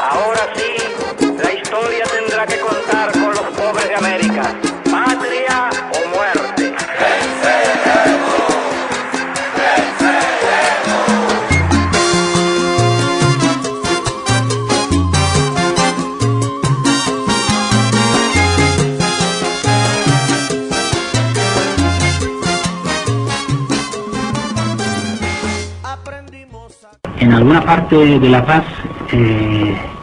Ahora sí, la historia tendrá que contar con los pobres de América. Patria o muerte. En alguna parte de La Paz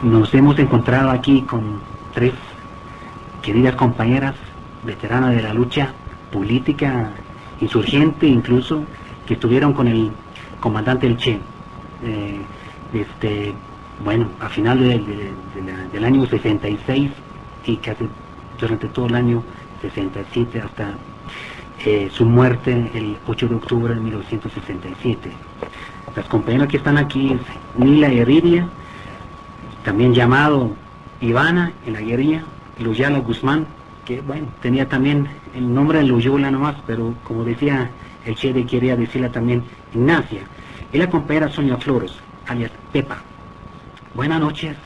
nos hemos encontrado aquí con tres queridas compañeras veteranas de la lucha política, insurgente incluso, que estuvieron con el comandante El Che. eh, este, bueno, a final del año 66 y casi durante todo el año 67 hasta eh, su muerte el 8 de octubre de 1967. Las compañeras que están aquí es Nila Heredia, también llamado Ivana en la guerrilla, Luyala Guzmán, que bueno, tenía también el nombre de Loyola nomás, pero como decía el Che quería decirla también Ignacia. Y la compañera Sonia Flores, alias Pepa. Buenas noches,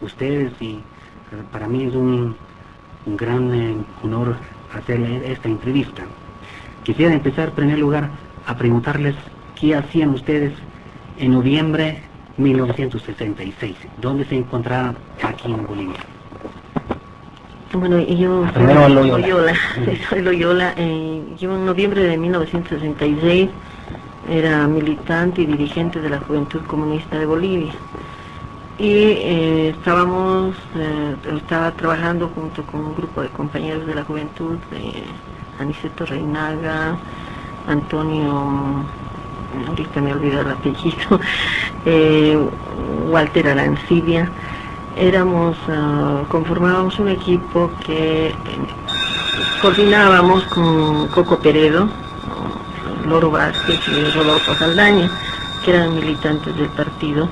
ustedes, y eh, para mí es un, un gran eh, honor hacer esta entrevista. Quisiera empezar en primer lugar a preguntarles qué hacían ustedes en noviembre 1966, dónde se encontraban aquí en Bolivia. Bueno, yo soy Loyola. Loyola, soy Loyola. eh, yo en noviembre de 1966 era militante y dirigente de la Juventud Comunista de Bolivia. Y eh, estábamos, eh, estaba trabajando junto con un grupo de compañeros de la juventud, Aniceto Reinaga, Antonio, ahorita me olvidé el apellido, Walter Arancibia. Éramos, ah, conformábamos un equipo que eh, coordinábamos con Coco Peredo, Loro Vázquez y Rodolfo Saldaña, que eran militantes del partido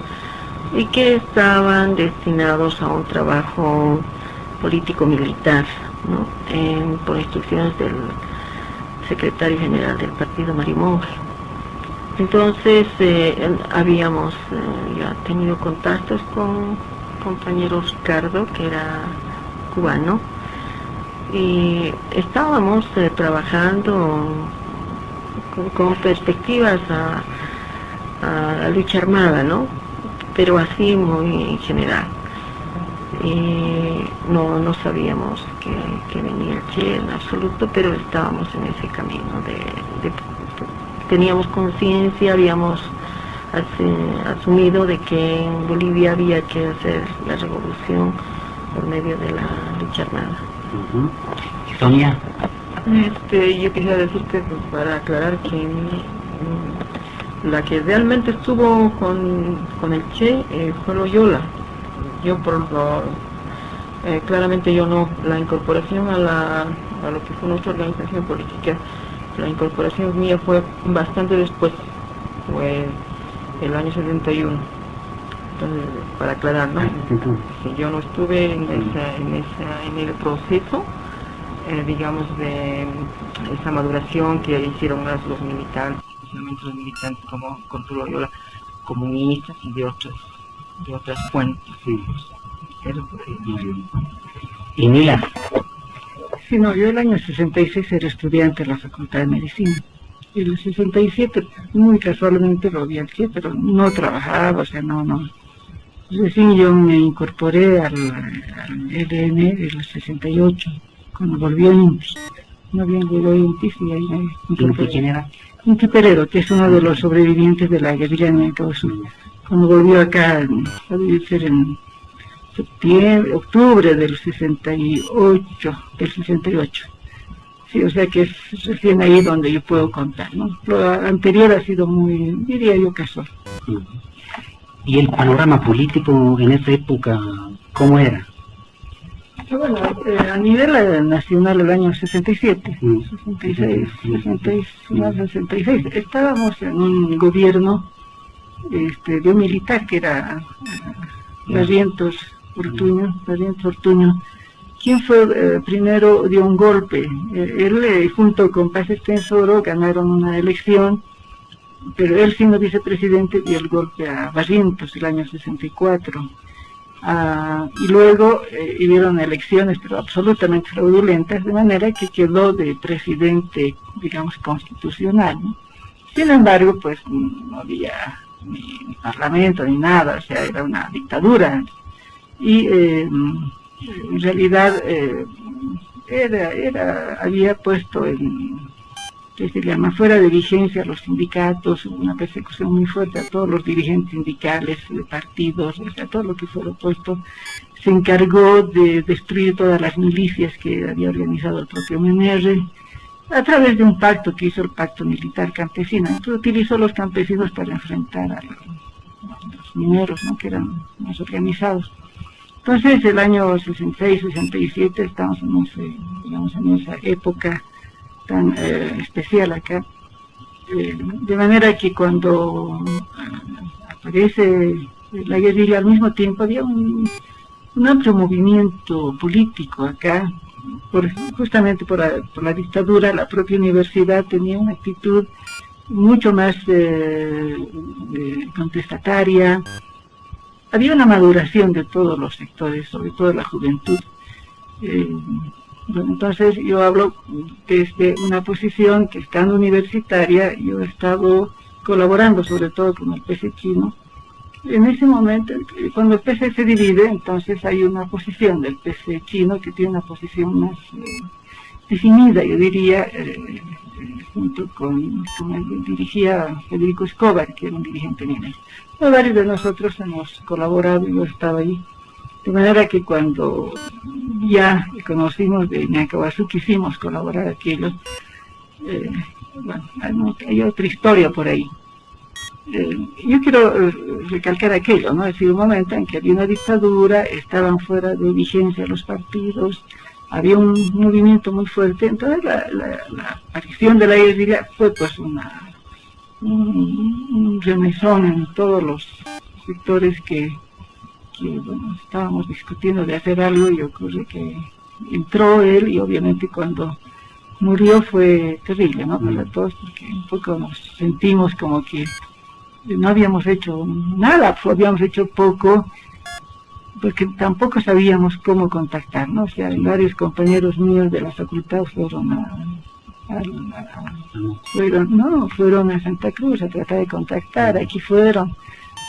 y que estaban destinados a un trabajo político-militar, por instrucciones del secretario general del partido, Mario Monge. Entonces eh, habíamos eh, ya tenido contactos con compañero Ricardo, que era cubano, y estábamos eh, trabajando con, perspectivas a, la lucha armada, ¿no? Pero así muy en general. Y no, no sabíamos que, venía el en absoluto, pero estábamos en ese camino de- teníamos conciencia, habíamos asumido de que en Bolivia había que hacer la revolución por medio de la lucha armada. ¿Y Sonia, Este, yo quisiera decir que pues, para aclarar que mm, la que realmente estuvo con, con el Che eh, fue Loyola. Yo por lo, eh, claramente yo no, la incorporación a, la, a lo que fue nuestra organización política, la incorporación mía fue bastante después, fue el año 71. Entonces, para aclarar, ¿no? yo no estuve en, esa, en, esa, en el proceso, eh, digamos, de esa maduración que hicieron las- los militantes, especialmente los militantes como Contulo Loyola, comunistas y de otras, de otras fuentes. Eso fue- y Nila, Sí, no, yo el año 66 era estudiante en la Facultad de Medicina. Y en el 67, muy casualmente lo vi al Che, pero no trabajaba, o sea, no, no. Recién yo me incorporé al, al EDN del 68, cuando volví a INTI. No bien llegó a INTI, sí, ahí me incorporé. ¿quién era? Inti Peredo, que es uno de los sobrevivientes de la guerrilla en el Cabo Sur. Cuando volvió acá, a vivir ser en septiembre, octubre del 68, del 68. Sí, o sea que es recién ahí donde yo puedo contar, ¿no? Lo anterior ha sido muy, diría yo, casual. ¿Y el panorama político en esa época cómo era? Pero bueno, eh, a nivel nacional el año 67, Mm. 66, 66, no, 66, estábamos en un gobierno este, de un militar que era eh, Barrientos Ortuño, Barrientos Ortuño, quien fue eh, primero dio un golpe. Eh, él eh, junto con Paz Extensoro ganaron una elección, pero él siendo vicepresidente dio el golpe a Barrientos el año 64. Ah, y luego eh, hubieron elecciones, pero absolutamente fraudulentas, de manera que quedó de presidente, digamos, constitucional. Sin embargo, pues no había ni, parlamento ni nada, o sea, era una dictadura. Y eh, en realidad eh, era, era, había puesto en que se llama fuera de vigencia a los sindicatos, una persecución muy fuerte a todos los dirigentes sindicales, partidos, o sea, todo lo que fuera opuesto, se encargó de destruir todas las milicias que había organizado el propio MNR a través de un pacto que hizo el pacto militar campesino. Entonces utilizó los campesinos para enfrentar a los, mineros, ¿no? que eran más organizados. Entonces, el año 66, 67, estamos en, en esa época tan eh, especial acá. Eh, de manera que cuando eh, aparece la guerrilla al mismo tiempo había un, amplio movimiento político acá, justamente por la, dictadura, la propia universidad tenía una actitud mucho más contestataria, había una maduración de todos los sectores, sobre todo la juventud. Entonces yo hablo desde una posición que estando universitaria yo he estado colaborando sobre todo con el PC chino. En ese momento, cuando el PC se divide, entonces hay una posición del PC chino que tiene una posición más eh, definida, yo diría, eh, junto con, con dirigía Federico Escobar, que era un dirigente Varios de nosotros hemos colaborado, yo estaba ahí de manera que cuando ya conocimos de Nakawasu quisimos colaborar aquello. Eh, bueno, hay, otra historia por ahí. Eh, yo quiero eh, recalcar aquello, ¿no? Es decir, un momento en que había una dictadura, estaban fuera de vigencia los partidos, había un movimiento muy fuerte, entonces la, aparición de la guerrilla fue pues una un, un en todos los sectores que que bueno, estábamos discutiendo de hacer algo y ocurre que entró él y obviamente cuando murió fue terrible, ¿no? Para mm. todos porque un poco nos sentimos como que no habíamos hecho nada, habíamos hecho poco porque tampoco sabíamos cómo contactar, ¿no? O sea, varios compañeros míos de la facultad fueron a, fueron, no, fueron a Santa Cruz a tratar de contactar, aquí fueron,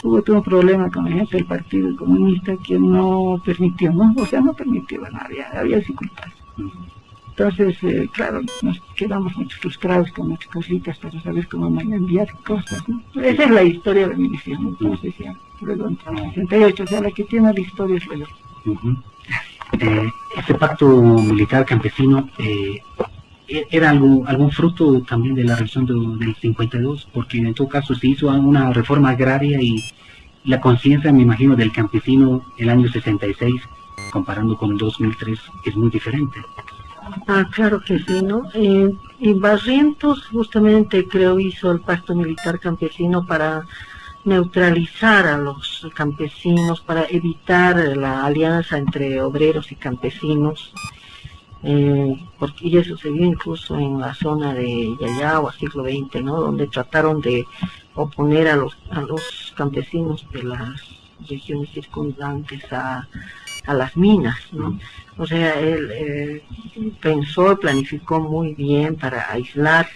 hubo todo un problema con la gente del Partido Comunista que no permitió, ¿no? O sea, no permitió, bueno, había, había dificultades. Entonces, eh, claro, nos quedamos muy frustrados con nuestras cositas para saber cómo enviar cosas, ¿no? Esa es la historia de mi visión, entonces ya, luego en 68, o sea, la que tiene la historia es la eh, este pacto militar campesino eh, era algún, algún fruto también de la revolución del 52, porque en todo caso se hizo una reforma agraria y la conciencia, me imagino, del campesino el año 66, comparando con el 2003, es muy diferente. Ah, claro que sí, ¿no? Eh, y Barrientos justamente creo hizo el pacto militar campesino para neutralizar a los campesinos, para evitar la alianza entre obreros y campesinos eh, porque ya sucedió incluso en la zona de Yayagua, siglo XX, ¿no? donde trataron de oponer a los, a los campesinos de las regiones circundantes a, las minas. ¿no? O sea, él eh, pensó, planificó muy bien para aislar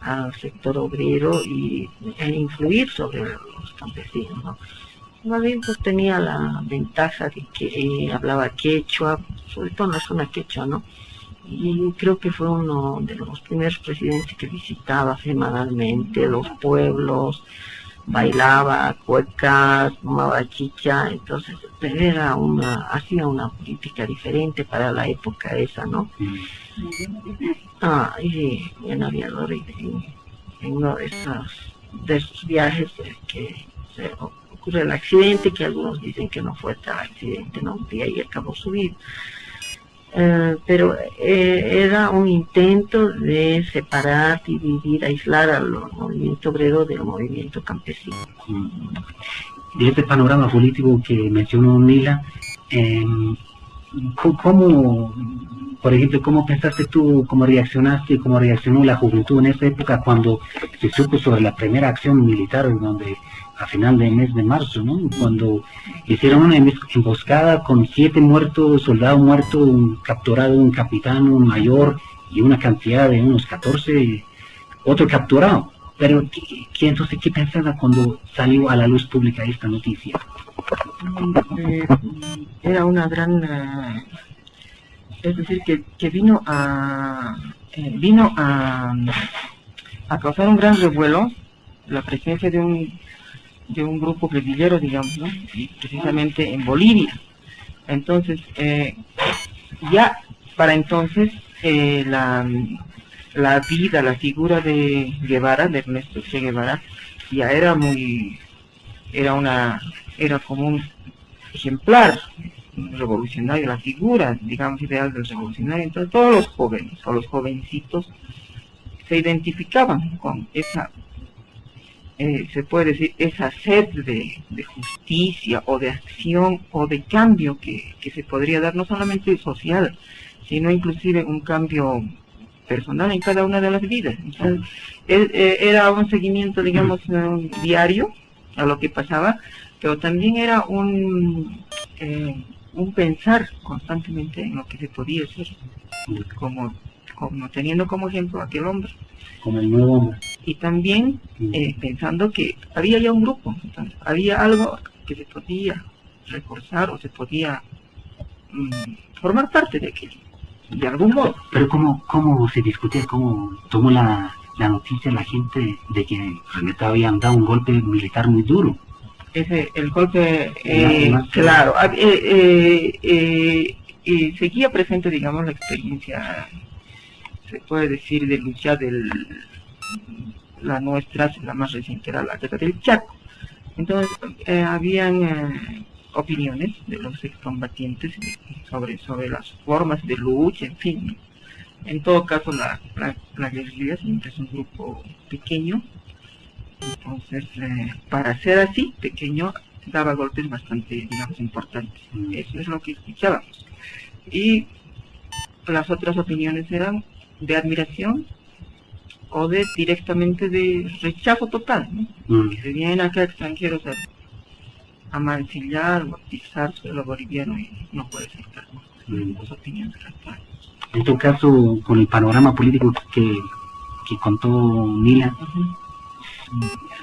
al sector obrero y, e influir sobre los campesinos. ¿no? Madrid pues, tenía la ventaja de que eh, hablaba quechua, sobre todo en la zona quechua, ¿no? Y creo que fue uno de los primeros presidentes que visitaba semanalmente los pueblos, bailaba cuecas, fumaba chicha, entonces era una, hacía una política diferente para la época esa, ¿no? Mm. Ah, y en aviador y en uno de esos, de esos viajes que se ocurre el accidente, que algunos dicen que no fue tal accidente, ¿no? Y ahí acabó su vida. Eh, pero eh, era un intento de separar, dividir, aislar al movimiento obrero del movimiento campesino. Y este panorama político que mencionó Mila, eh, ¿cómo, por ejemplo, cómo pensaste tú, cómo reaccionaste, cómo reaccionó la juventud en esa época cuando se supo sobre la primera acción militar en donde a final del mes de marzo, ¿no? Cuando hicieron una emboscada con siete muertos, soldado muerto, un capturado, un capitán, un mayor y una cantidad de unos 14, otro capturado. Pero, ¿qué, entonces qué pensaba cuando salió a la luz pública esta noticia? Eh, era una gran... Eh, es decir, que, que vino a... Eh, vino a causar un gran revuelo la presencia de un de un grupo guerrillero, digamos, ¿no? precisamente en Bolivia. Entonces, eh, ya para entonces, eh, la, la vida, la figura de Guevara, de Ernesto Che Guevara, ya era muy, era una, era como un ejemplar revolucionario, la figura, digamos, ideal del revolucionario. Entonces todos los jóvenes o los jovencitos se identificaban con esa eh, se puede decir, esa sed de, justicia o de acción o de cambio que, se podría dar, no solamente social, sino inclusive un cambio personal en cada una de las vidas. Entonces, eh, era un seguimiento, digamos, diario a lo que pasaba, pero también era un, eh, un pensar constantemente en lo que se podía hacer, como, como teniendo como ejemplo aquel hombre como el nuevo hombre. Y también eh, pensando que había ya un grupo, había algo que se podía reforzar o se podía mm, formar parte de aquello, de algún modo. Pero ¿cómo, cómo se discutía, cómo tomó la, la noticia la gente de que realmente habían dado un golpe militar muy duro? Ese, el golpe, eh, claro, eh, eh, seguía presente, digamos, la experiencia se puede decir de lucha del la nuestra, la más reciente era la guerra del Chaco. Entonces, eh, habían eh, opiniones de los excombatientes sobre, sobre las formas de lucha, en fin. En todo caso, la, la, guerrilla siempre es un grupo pequeño. Entonces, eh, para ser así, pequeño, daba golpes bastante, digamos, importantes. Mm. Eso es lo que escuchábamos. Y las otras opiniones eran de admiración o de directamente de rechazo total, ¿no? Mm. que se vienen acá extranjeros a, a mancillar o a pisar suelo boliviano y no puede ser tal, mm. opiniones En tu caso, con el panorama político que, que contó Mila,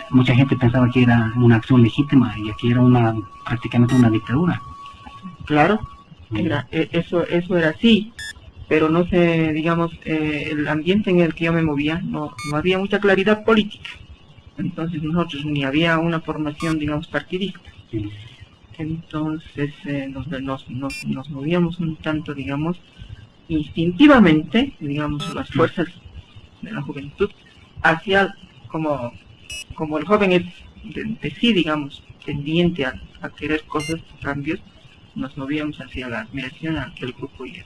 mucha gente pensaba que era una acción legítima y aquí era una prácticamente una dictadura. Claro, mm. era, e, eso, eso era así pero no sé, digamos, eh, el ambiente en el que yo me movía, no, no había mucha claridad política. Entonces nosotros ni había una formación, digamos, partidista. Entonces eh, nos, nos, nos, nos, movíamos un tanto, digamos, instintivamente, digamos, las fuerzas de la juventud, hacia, como, como el joven es de, sí, digamos, tendiente a, a, querer cosas, cambios, nos movíamos hacia la admiración a aquel grupo y a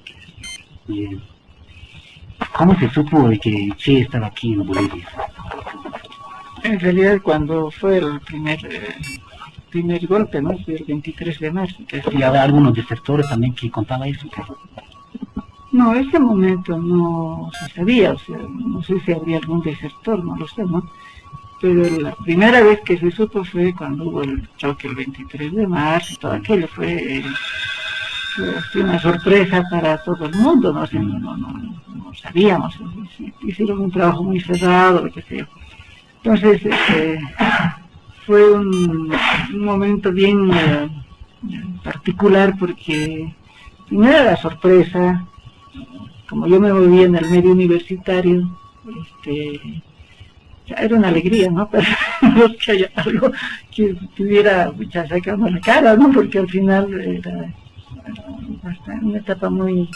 ¿Cómo se supo de que Che estaba aquí en Bolivia? En realidad cuando fue el primer eh, primer golpe, ¿no? el 23 de marzo. ¿Y había algunos desertores también que contaban eso? No, ese momento no se sabía, o sea, no sé si habría algún desertor, no lo sé, ¿no? Pero la primera vez que se supo fue cuando hubo el choque el 23 de marzo, todo aquello fue... Eh, fue una sorpresa para todo el mundo, no, no, no, sabíamos, hicieron un trabajo muy cerrado, lo que sea. Entonces, este, fue un, momento bien eh, particular porque primero la sorpresa, como yo me movía en el medio universitario, este, era una alegría, ¿no? Pero no que haya algo que tuviera ya sacando la cara, ¿no? Porque al final era una etapa muy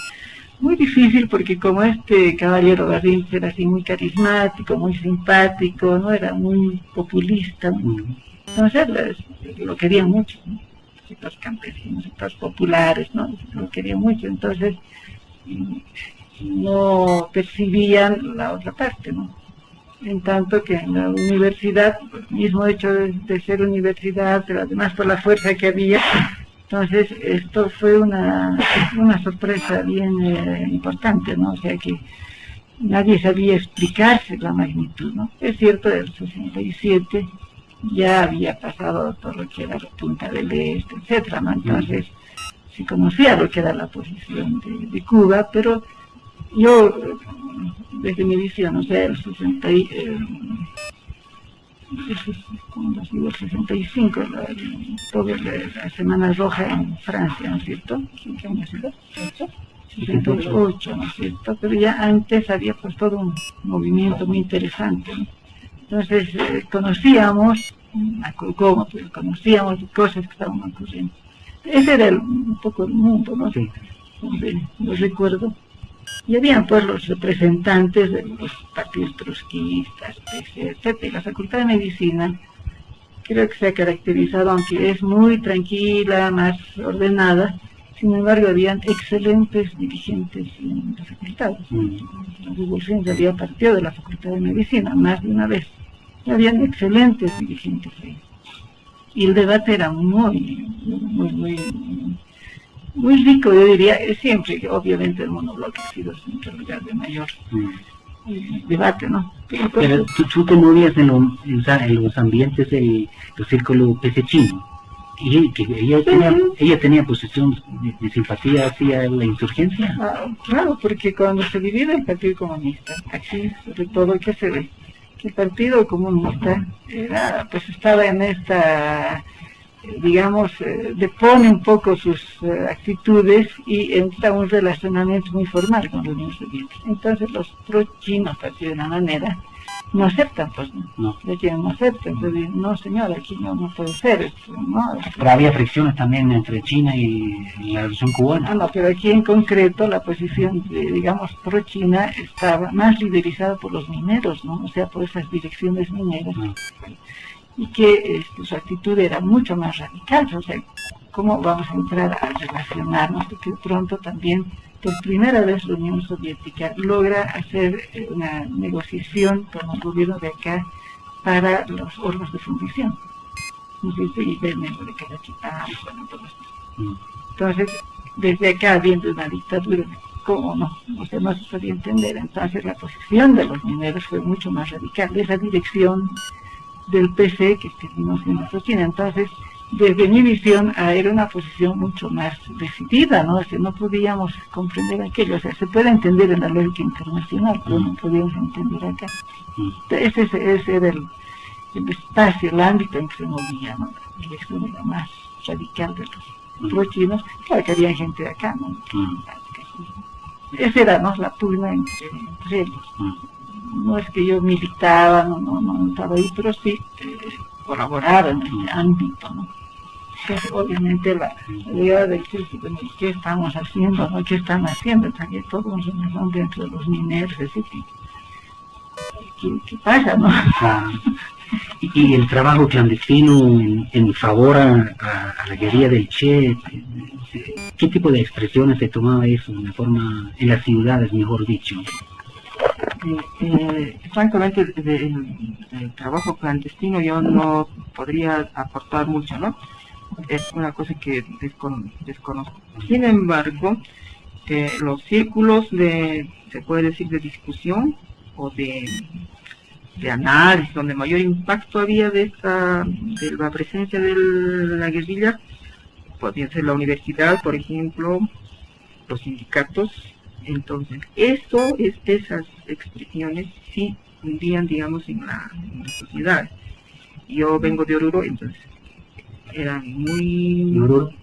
muy difícil porque como este caballero Garrincha era así muy carismático, muy simpático, no era muy populista, entonces lo querían mucho, ¿no? sectores campesinos, sectores populares, ¿no? lo querían mucho, entonces no percibían la otra parte, ¿no? En tanto que en la universidad, el mismo hecho de, ser universidad, pero además por la fuerza que había, entonces, esto fue una, una sorpresa bien eh, importante, ¿no? O sea que nadie sabía explicarse la magnitud, ¿no? Es cierto, el 67 ya había pasado todo lo que era la Punta del Este, etcétera, ¿no? Entonces, se conocía lo que era la posición de, Cuba, pero yo, desde mi visión, o sea, el 60 y, eh, 65, la, toda la, Semana Roja en Francia, ¿no es cierto? ¿Qué año 68, ¿no es cierto? Pero ya antes había pues todo un movimiento muy interesante, Entonces eh, conocíamos a Cocomo, pues, conocíamos cosas que estaban ocurriendo. Ese era un poco el mundo, ¿no? Sí. lo recuerdo. Y habían pues los representantes de los partidos trotskistas, etc. Y la Facultad de Medicina creo que se ha caracterizado, aunque es muy tranquila, más ordenada, sin embargo, habían excelentes dirigentes en la facultad. Mm. La revolución ya había partido de la Facultad de Medicina más de una vez. Habían excelentes dirigentes ahí. Y el debate era muy, muy, muy, muy rico, yo diría, siempre, obviamente el monobloque ha sido siempre el lugar de mayor mm. debate, ¿no? Pero, tú, te movías en, los ambientes del, círculo chino y que ella tenía, ella tenía posición de, simpatía hacia la insurgencia. Ah, claro, porque cuando se divide el Partido Comunista, aquí sobre todo que se ve, que el Partido Comunista era, pues estaba en esta, digamos, eh, depone un poco sus eh, actitudes y entra un relacionamiento muy formal con la Unión Soviética. Entonces los pro-chinos, de una manera, no aceptan, pues no, no aceptan, no señor, aquí no, no puede ser. Pero había fricciones también entre China y, la revolución cubana. Ah, no, pero aquí en concreto la posición, digamos, pro-China estaba más liderizada por los mineros, ¿no? O sea, por esas direcciones mineras. Ah. Y que este, su actitud era mucho más radical, o sea, ¿cómo vamos a entrar a relacionarnos? Porque pronto también por primera vez la Unión Soviética logra hacer eh, una negociación con el gobierno de acá para los órganos de fundición. Entonces, desde acá, viendo una dictadura, ¿cómo no? O sea, no se podía entender. Entonces, la posición de los mineros fue mucho más radical. Esa dirección del PC que terminó siendo China. Entonces, desde mi visión era una posición mucho más decidida, ¿no? O no podíamos comprender aquello, o sea, se puede entender en la lógica internacional, pero no podíamos entender acá. Ese, ese era el, espacio, el ámbito en que se movía, ¿no? La elección era más radical de los pro-chinos, claro que había gente de acá, ¿no? Esa era, ¿no? La pugna entre, ellos. No es que yo militaba, no, no, no estaba ahí, pero sí eh, colaboraba en el ámbito, ¿no? obviamente la idea de que, qué estamos haciendo, ¿no? qué están haciendo, está que todos son dentro de los mineros, ¿qué, qué pasa? ¿no? Y, el trabajo clandestino en, favor a, la guerrilla del Che, ¿qué tipo de expresiones se tomaba eso en, la forma, en las ciudades, mejor dicho? Eh, francamente, el trabajo clandestino yo no podría aportar mucho, ¿no? es una cosa que desconozco. Sin embargo, eh, los círculos de, se puede decir, de discusión o de, de análisis, donde mayor impacto había de, esta, de la presencia de la guerrilla, podría ser la universidad, por ejemplo, los sindicatos. Entonces, eso, es, esas expresiones sí hundían, digamos, en la, en la sociedad. Yo vengo de Oruro, entonces eran muy...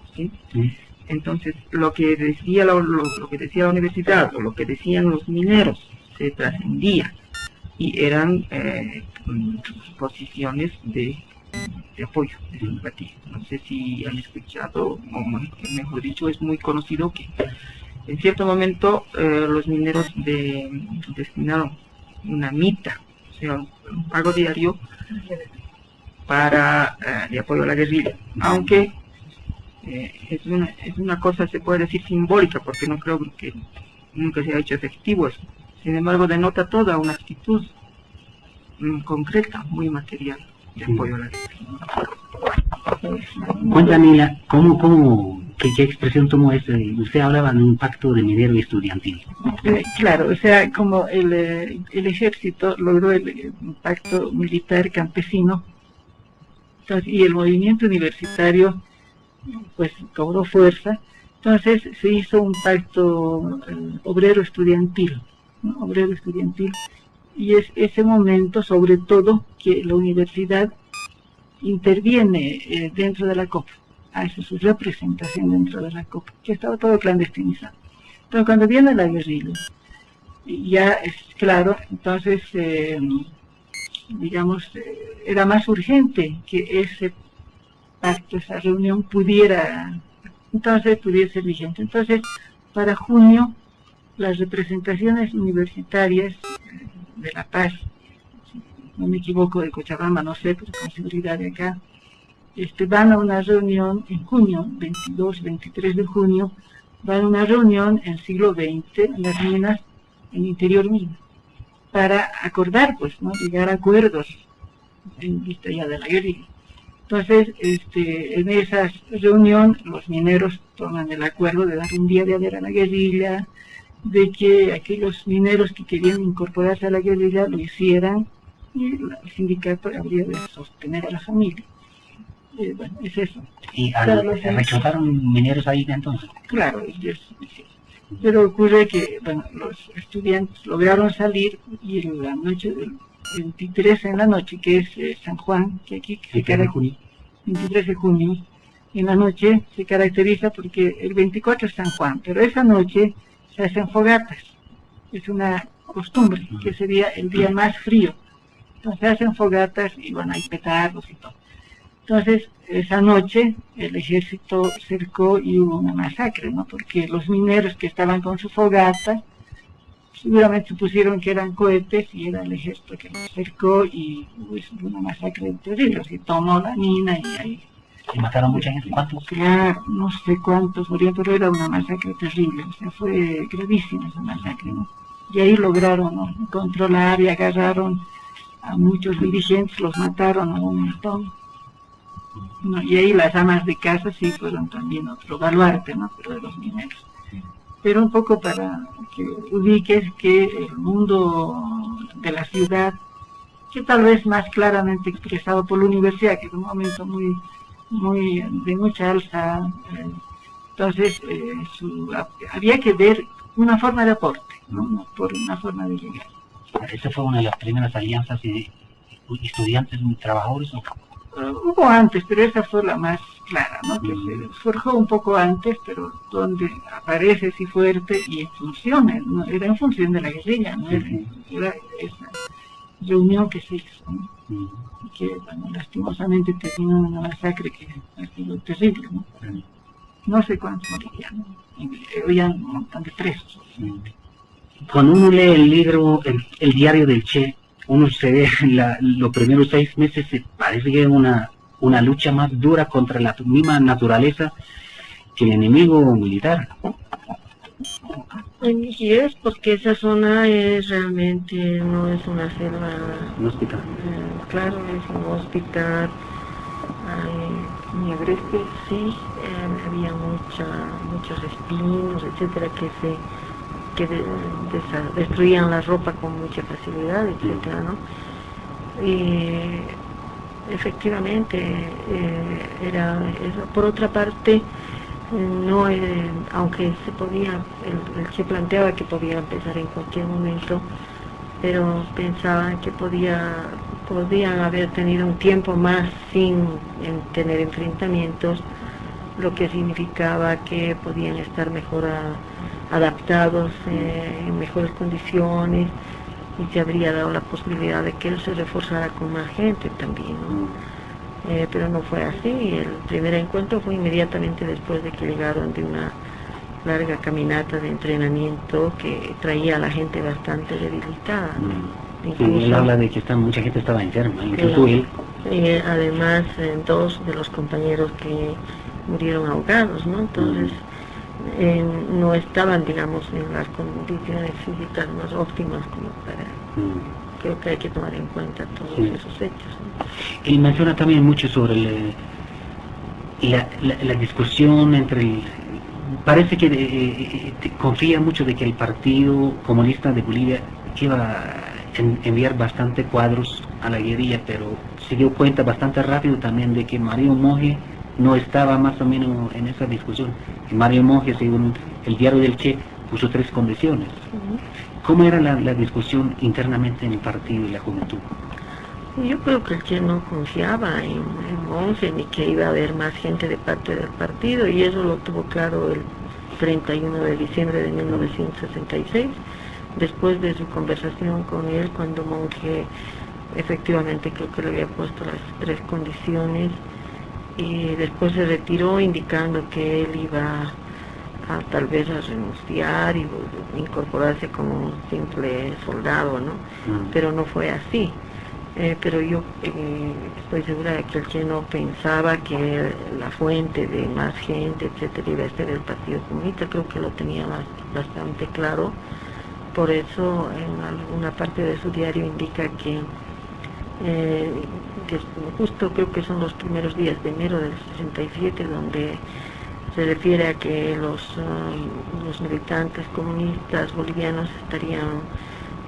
Entonces, lo que decía lo, que decía la universidad o lo que decían los mineros se trascendía y eran eh, posiciones de, apoyo, de simpatía. No sé si han escuchado, o mejor dicho, es muy conocido que en cierto momento eh, los mineros de, destinaron una mita, o sea, un pago diario para eh, apoyo a la guerrilla, aunque eh, es, una, es una cosa, se puede decir, simbólica, porque no creo que nunca se ha hecho efectivo eso. Sin embargo, denota toda una actitud mm, concreta, muy material, de apoyo a la guerrilla. Cuéntame, ¿cómo, cómo, qué, expresión tomó eso? Usted hablaba de un pacto de minero estudiantil. Eh, claro, o sea, como el, el ejército logró el pacto militar campesino, y el movimiento universitario pues cobró fuerza. Entonces se hizo un pacto eh, obrero estudiantil, obrero estudiantil, y es ese momento sobre todo que la universidad interviene eh, dentro de la COPA, hace su representación dentro de la COPA, que estaba todo clandestinizado. Pero cuando viene la guerrilla, ya es claro, entonces, eh, digamos, era más urgente que ese pacto, esa reunión pudiera, entonces pudiera ser vigente. Entonces, para junio, las representaciones universitarias de La Paz, no me equivoco, de Cochabamba, no sé, pero con seguridad de acá, este, van a una reunión en junio, 22, 23 de junio, van a una reunión en siglo XX las minas, en el interior mismo, para acordar, pues, ¿no? llegar a acuerdos en vista ya de la guerrilla. Entonces, este, en esa reunión, los mineros toman el acuerdo de dar un día de haber a la guerrilla, de que aquellos mineros que querían incorporarse a la guerrilla lo hicieran y el sindicato habría de sostener a la familia. Eh, bueno, es eso. ¿Y reclutaron mineros ahí entonces? Claro, pero ocurre que bueno, los estudiantes lograron salir y en la noche del 23 en la noche, que es eh, San Juan, que aquí se caracteriza, 23 de junio, en la noche se caracteriza porque el 24 es San Juan, pero esa noche se hacen fogatas, es una costumbre, que sería el día más frío. Entonces se hacen fogatas y a hay petardos y todo. Entonces, esa noche el ejército cercó y hubo una masacre, ¿no? Porque los mineros que estaban con su fogata seguramente supusieron que eran cohetes y era el ejército que los cercó y hubo una masacre terrible, se tomó la mina y ahí... ¿Y mataron mucha gente? ¿Cuántos? Claro, no sé cuántos murieron, pero era una masacre terrible, o sea, fue gravísima esa masacre, ¿no? Y ahí lograron controlar y agarraron a muchos dirigentes, los mataron a un montón. Y ahí las amas de casa sí fueron también otro baluarte, ¿no? Pero de los mineros pero un poco para que ubiques que el mundo de la ciudad, que tal vez más claramente expresado por la universidad, que es un momento muy, muy de mucha alza, eh, entonces eh, había que ver una forma de aporte, ¿no? por una forma de llegar. ¿Esa fue una de las primeras alianzas de estudiantes y trabajadores? Hubo antes, pero esa fue la más clara, ¿no? Que se forjó un poco antes, pero donde aparece así fuerte y en funciones, ¿no? Era en función de la guerrilla, ¿no? Era, esa reunión que se hizo, ¿no? Y que, bueno, lastimosamente terminó una masacre que ha sido terrible, ¿no? No sé cuántos morirían, Habían un montón de presos. Cuando uno lee el libro, el diario del Che, uno se ve la, los primeros seis meses se parece que es una, una lucha más dura contra la misma naturaleza que el enemigo militar. Y es porque esa zona es realmente no es una selva. Un hospital. Eh, claro, es un hospital. Muy agreste, sí, eh, había mucha, muchos espinos, etcétera, que se que destruían la ropa con mucha facilidad, etcétera, ¿no? Y efectivamente eh, era Por otra parte, no eh, aunque se podía, se planteaba que podía empezar en cualquier momento, pero pensaban que podía podían haber tenido un tiempo más sin tener enfrentamientos, lo que significaba que podían estar mejor a, adaptados eh, en mejores condiciones y se habría dado la posibilidad de que él se reforzara con más gente también. Eh, pero no fue así. El primer encuentro fue inmediatamente después de que llegaron de una larga caminata de entrenamiento que traía a la gente bastante debilitada. Mm. él habla de que mucha gente estaba enferma, incluso él. Eh, además, dos de los compañeros que murieron ahogados, ¿no? Entonces, no estaban, digamos, en las condiciones físicas más óptimas como para... Mm. Creo que hay que tomar en cuenta todos esos hechos. Y menciona también mucho sobre la, la, discusión entre el... Parece que eh, eh, confía mucho de que el Partido Comunista de Bolivia iba a enviar bastante cuadros a la guerrilla, pero se dio cuenta bastante rápido también de que Mario Monge no estaba más o menos en esa discusión. Mario Monge, según el diario del Che, puso tres condiciones. ¿Cómo era la, la discusión internamente en el partido y la juventud? Yo creo que el Che no confiaba en, en Monge ni que iba a haber más gente de parte del partido y eso lo tuvo claro el 31 de diciembre de 1966, después de su conversación con él, cuando Monge efectivamente creo que le había puesto las tres condiciones y después se retiró indicando que él iba a tal vez a renunciar y incorporarse como un simple soldado, ¿no? Mm. Pero no fue así. Eh, pero yo eh, estoy segura de que el Che no pensaba que la fuente de más gente, etcétera, iba a ser el Partido Comunista. Creo que lo tenía bas- bastante claro. Por eso, en alguna parte de su diario indica que, eh, justo creo que son los primeros días de enero del 67, donde se refiere a que los, um, los militantes comunistas bolivianos estarían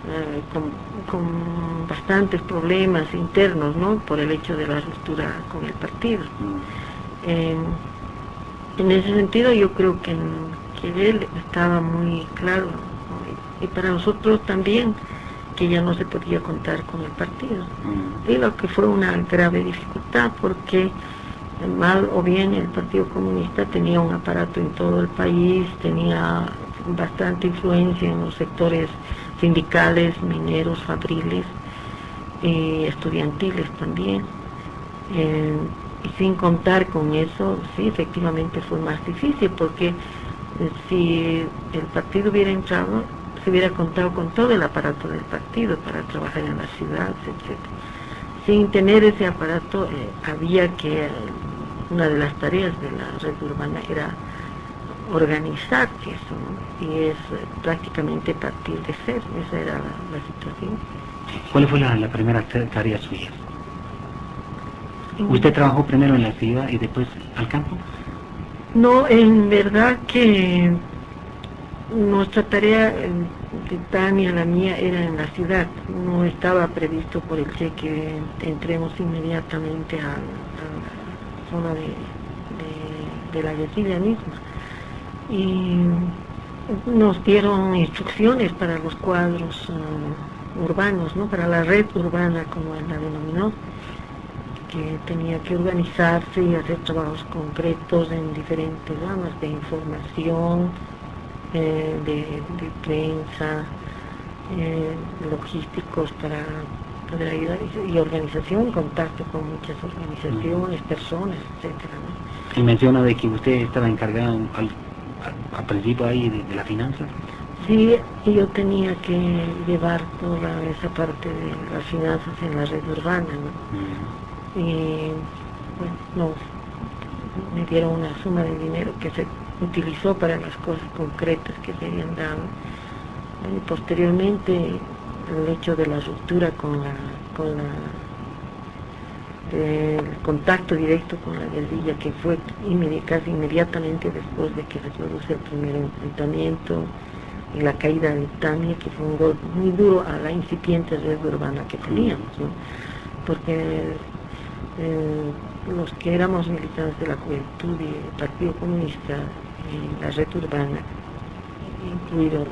eh, con, con bastantes problemas internos, ¿no? Por el hecho de la ruptura con el partido. Eh, en ese sentido yo creo que, que él estaba muy claro y para nosotros también que ya no se podía contar con el partido. Mm. Y lo que fue una grave dificultad porque mal o bien el Partido Comunista tenía un aparato en todo el país, tenía bastante influencia en los sectores sindicales, mineros, fabriles y estudiantiles también. Eh, y sin contar con eso, sí, efectivamente fue más difícil porque eh, si el partido hubiera entrado, se hubiera contado con todo el aparato del partido para trabajar en las ciudades, etc. Sin tener ese aparato, eh, había que, eh, una de las tareas de la red urbana era organizar eso, ¿no? y es eh, prácticamente partir de cero, esa era la, la situación. ¿Cuál fue la, la primera ta- tarea suya? ¿Usted trabajó primero en la ciudad y después al campo? No, en verdad que nuestra tarea de Tania, la mía, era en la ciudad. No estaba previsto por el Che que entremos inmediatamente a, la zona de la guerrilla misma. Y nos dieron instrucciones para los cuadros eh, urbanos, ¿no? para la red urbana, como él la denominó que tenía que organizarse y hacer trabajos concretos en diferentes ramas de información, eh, de, de prensa, eh, logísticos para poder ayudar y, y organización, contacto con muchas organizaciones, personas, etcétera. ¿no? Y menciona de que usted estaba encargado al, principio ahí de, de la finanza. Sí, yo tenía que llevar toda esa parte de las finanzas en la red urbana, ¿no? Mm. y bueno, nos, me dieron una suma de dinero que se utilizó para las cosas concretas que se habían dado. Y posteriormente el hecho de la ruptura con la, con la el contacto directo con la guerrilla que fue casi inmediatamente después de que se produce el primer enfrentamiento y la caída de Tania que fue un golpe muy duro a la incipiente red urbana que teníamos porque eh, los que éramos militantes de la juventud y el Partido Comunista en la red urbana, incluido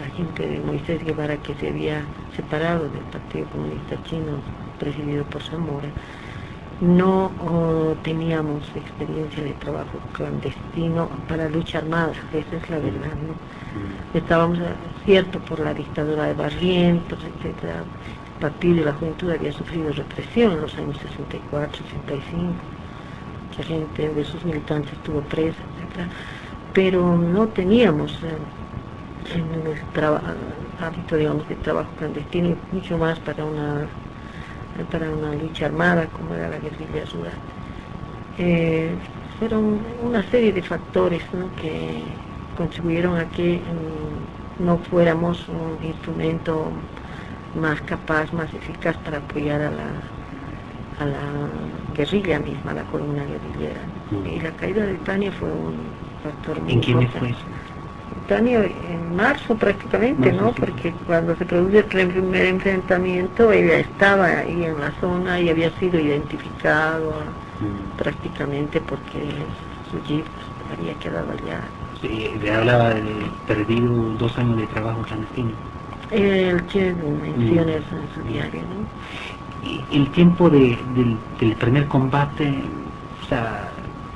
la gente de Moisés Guevara que se había separado del Partido Comunista Chino presidido por Zamora, no oh, teníamos experiencia de trabajo clandestino para lucha armada, esa es la verdad, ¿no? Mm. estábamos cierto por la dictadura de Barrientos, etcétera. El partido de la juventud había sufrido represión en los años 64, 65. Mucha gente de sus militantes estuvo presa, etcétera. Pero no teníamos eh, en hábito, digamos, de trabajo clandestino y mucho más para una para una lucha armada como era la guerrilla rural. Eh, fueron una serie de factores ¿no? que contribuyeron a que mm, no fuéramos un instrumento más capaz, más eficaz para apoyar a la, a la guerrilla misma, a la columna guerrillera. Y la caída de Tania fue un ¿En quiénes fue simultáneo en marzo prácticamente, Marzo, ¿no? sí. Porque cuando se produce el primer enfrentamiento, ella estaba ahí en la zona y había sido identificado Mm. prácticamente porque su jeep había quedado allá. Sí, le hablaba de perdido dos años de trabajo clandestino. El Che menciona Mm. eso en su diario, ¿no? Y el tiempo de- del, del primer combate, o sea,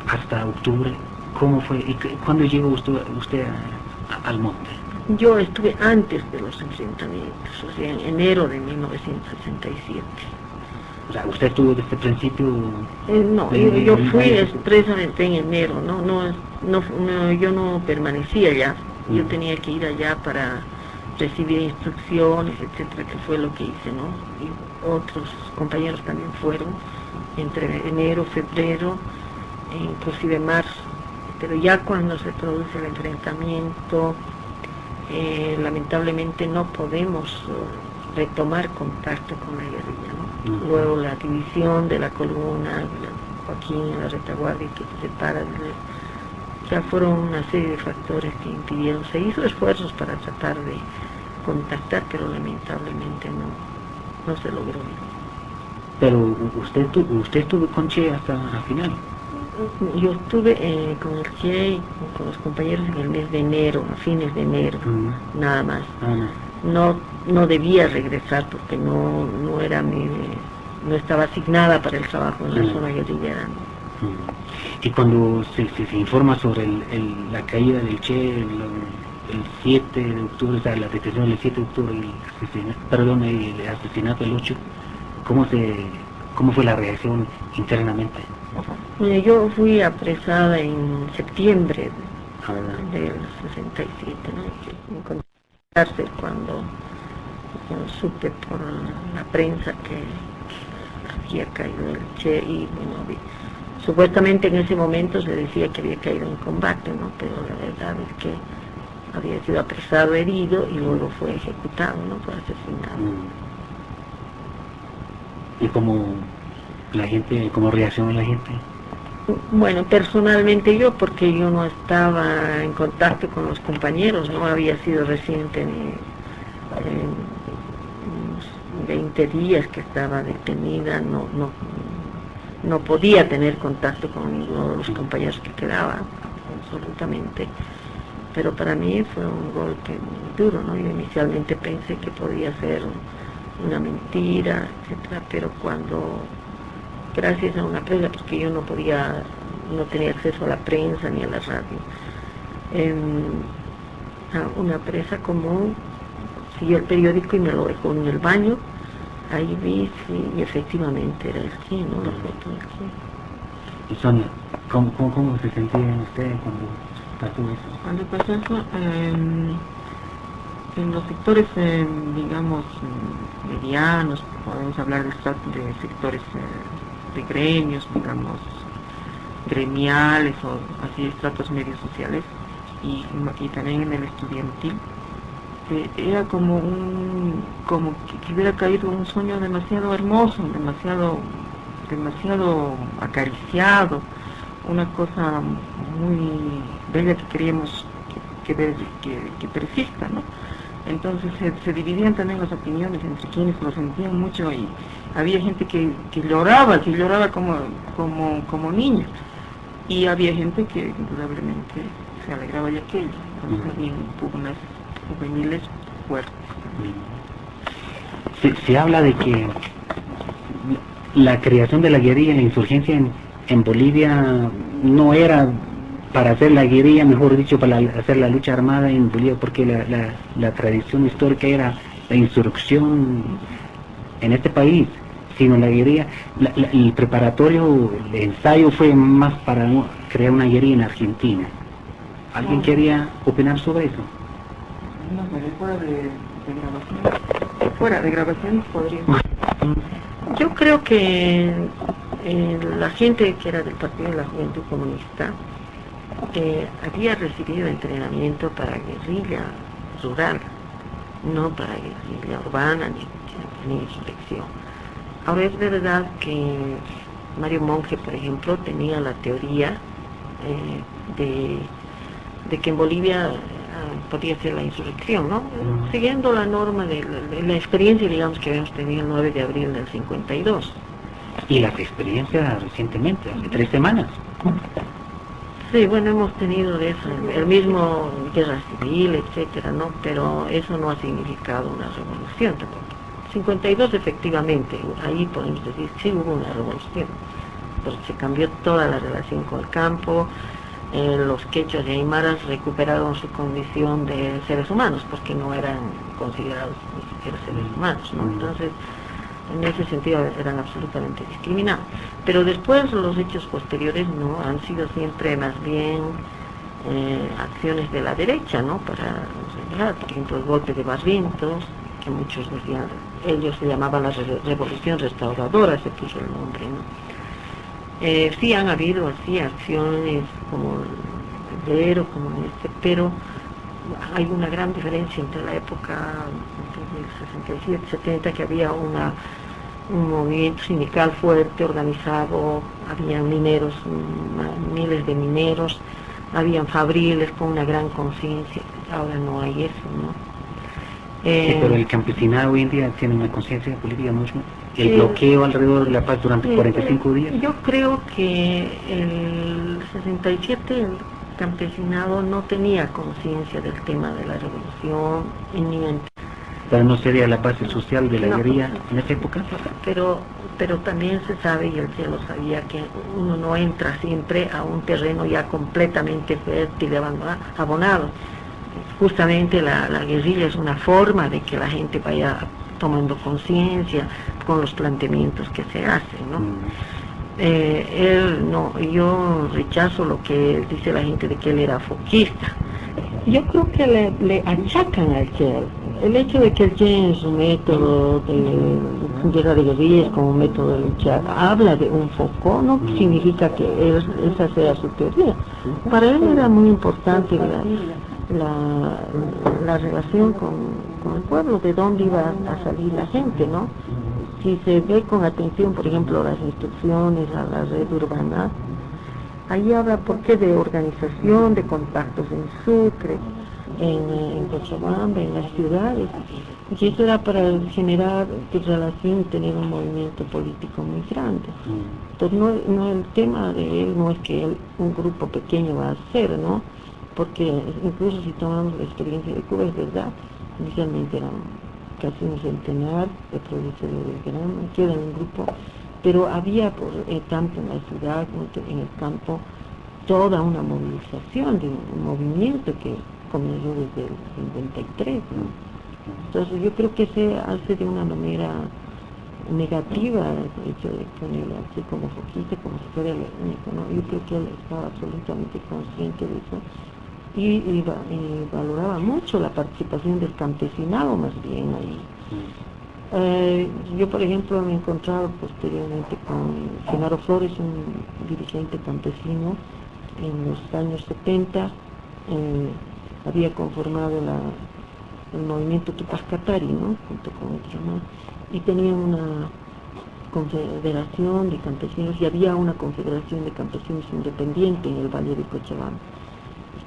hasta octubre, ¿cómo fue? ¿Y cuándo llegó usted, usted a- al monte? Yo estuve antes de los enfrentamientos, o sea, en enero de 1967. O sea, usted estuvo desde el principio... Eh, no, de- yo, de- yo de- fui expresamente en enero, no, no, no, no, yo no permanecí allá, yo Mm. tenía que ir allá para recibir instrucciones, etcétera, que fue lo que hice, ¿no? Y otros compañeros también fueron entre enero, febrero, e inclusive marzo. Pero ya cuando se produce el enfrentamiento, eh, lamentablemente no podemos eh, retomar contacto con la guerrilla. Luego la división de la columna, la- Joaquín, la retaguardia que se separa, ya fueron una serie de factores que impidieron. Se hizo esfuerzos para tratar de contactar, pero lamentablemente no, no se logró. Pero usted, usted estuvo con Che hasta el final. Yo estuve eh, con el Che y con los compañeros en el mes de enero, a fines de enero, Mm. nada más. Ah, no. No, no debía regresar porque no, no era mi, no estaba asignada para el trabajo en la Mm. zona guerrillera. Mm. Y cuando se, se- se informa sobre el- el- la caída del Che, el, el 7 de octubre, o sea, la detención del 7 de octubre, y el asesinato, perdón, el asesinato del 8, ¿cómo, se, ¿cómo fue la reacción internamente? Yo fui apresada en septiembre del 67, ¿no? Que me encontré en la cárcel cuando, cuando supe por la prensa que había caído el Che y bueno, vi- supuestamente en ese momento se decía que había caído en combate, ¿no? Pero la verdad es que había sido apresado, herido y luego fue ejecutado, ¿no? Fue asesinado. Mm. ¿Y cómo la gente, cómo reaccionó la gente? Bueno, personalmente yo, porque yo no estaba en contacto con los compañeros, no había sido reciente ni unos 20 días que estaba detenida, no, no, no podía tener contacto con ninguno de los compañeros que quedaban, absolutamente. Pero para mí fue un golpe muy duro, ¿no? Yo inicialmente pensé que podía ser una mentira, etcétera, pero cuando gracias a una prensa, porque yo no podía, no tenía acceso a la prensa ni a la radio. Em, a una presa común siguió el periódico y me lo dejó en el baño. Ahí vi sí, y efectivamente era el sí, ¿no? La foto del sí. Y Sonia, ¿cómo, cómo, cómo se sentía usted cuando pasó eso? Cuando pasó eso, em, en los sectores, em, digamos, medianos, podemos hablar de, sectores eh, de gremios, digamos, gremiales o así estratos medios sociales, y, y también en el estudiantil, eh, era como un, como que, que hubiera caído un sueño demasiado hermoso, demasiado, demasiado acariciado, una cosa muy bella que queríamos que, que, que, que persista, ¿no? Entonces se, se, dividían también las opiniones entre quienes lo sentían mucho y había gente que, que lloraba, que lloraba como, como, como niña y había gente que indudablemente se alegraba de aquello, entonces había pugnas juveniles fuertes. Se, se habla de que la creación de la guerrilla, la insurgencia en, en Bolivia no era para hacer la guerrilla, mejor dicho, para la, hacer la lucha armada en Bolivia, porque la, la, la, tradición histórica era la insurrección en este país, sino la guerrilla, la, el preparatorio, el ensayo fue más para crear una guerrilla en Argentina. ¿Alguien quería opinar sobre eso? No, pero fuera de, de grabación, fuera de grabación podría. Yo creo que eh, la gente que era del Partido de la Juventud Comunista eh, había recibido entrenamiento para guerrilla rural, no para guerrilla urbana ni, ni insurrección. Ahora es verdad que Mario Monge, por ejemplo, tenía la teoría eh, de, de, que en Bolivia podía ser la insurrección, ¿no? Siguiendo la norma de la, de la experiencia, digamos, que habíamos tenido el 9 de abril del 52. Y las experiencias recientemente, hace tres semanas. Sí, bueno, hemos tenido de eso, el mismo guerra civil, etcétera, ¿no? Pero eso no ha significado una revolución tampoco. 52 efectivamente, ahí podemos decir sí hubo una revolución, porque se cambió toda la relación con el campo, eh, los quechos y aymaras recuperaron su condición de seres humanos, porque no eran considerados ni siquiera seres humanos, ¿no? Entonces, en ese sentido eran absolutamente discriminados. Pero después los hechos posteriores no han sido siempre más bien eh, acciones de la derecha, ¿no? Para, ¿verdad? por ejemplo, el golpe de Barrientos, que muchos decían, ellos se llamaban la re- revolución restauradora, se puso el nombre, ¿no? Eh, sí han habido así acciones como el como este, pero hay una gran diferencia entre la época del 67, 70, que había una, un movimiento sindical fuerte, organizado, había mineros, mm, miles de mineros, habían fabriles con una gran conciencia, ahora no hay eso, ¿no? Sí, Eh, pero el campesinado hoy en día tiene una conciencia política mucho. El bloqueo alrededor de la paz durante Sí, 45 días. Yo creo que el 67 el campesinado no tenía conciencia del tema de la revolución y ni en- Pero no sería la base social de la No. guerrilla en esa época. pero pero también se sabe y el cielo sabía que uno no entra siempre a un terreno ya completamente fértil y abonado justamente la, la guerrilla es una forma de que la gente vaya tomando conciencia con los planteamientos que se hacen ¿no? Mm. Eh, él no, yo rechazo lo que dice la gente de que él era foquista. Yo creo que le, le achacan al Che el hecho de que Che en su método de guerra de guerrillas como método de luchar habla de un foco no significa que él- esa sea su teoría. Para él era muy importante la, la, la relación con, con el pueblo, de dónde iba a salir la gente, ¿no? si se ve con atención, por ejemplo, las instrucciones a la red urbana, ahí habla, ¿por qué?, de organización, de contactos en Sucre, en, en Cochabamba, en las ciudades. Y eso era para generar relación y tener un movimiento político muy grande. Mm. Entonces, no, no, el tema de él no es que él, un grupo pequeño va a hacer, ¿no? Porque incluso si tomamos la experiencia de Cuba, es verdad, inicialmente eran casi un centenar de productores de grano, queda en un grupo, pero había, por, eh, tanto en la ciudad como en el campo, toda una movilización de un movimiento que comenzó desde el 53. ¿no? Entonces yo creo que se hace de una manera negativa el hecho de ponerlo así como foquista, como si fuera el único, ¿no? Yo creo que él estaba absolutamente consciente de eso y, y va- y valoraba mucho la participación del campesinado más bien ahí. Eh, yo, por ejemplo, me he encontrado posteriormente con Genaro Flores, un dirigente campesino, en los años 70, eh, había conformado la, el movimiento Tupac Katari, ¿no? junto con otros más, y tenía una confederación de campesinos, y había una confederación de campesinos independiente en el Valle de Cochabamba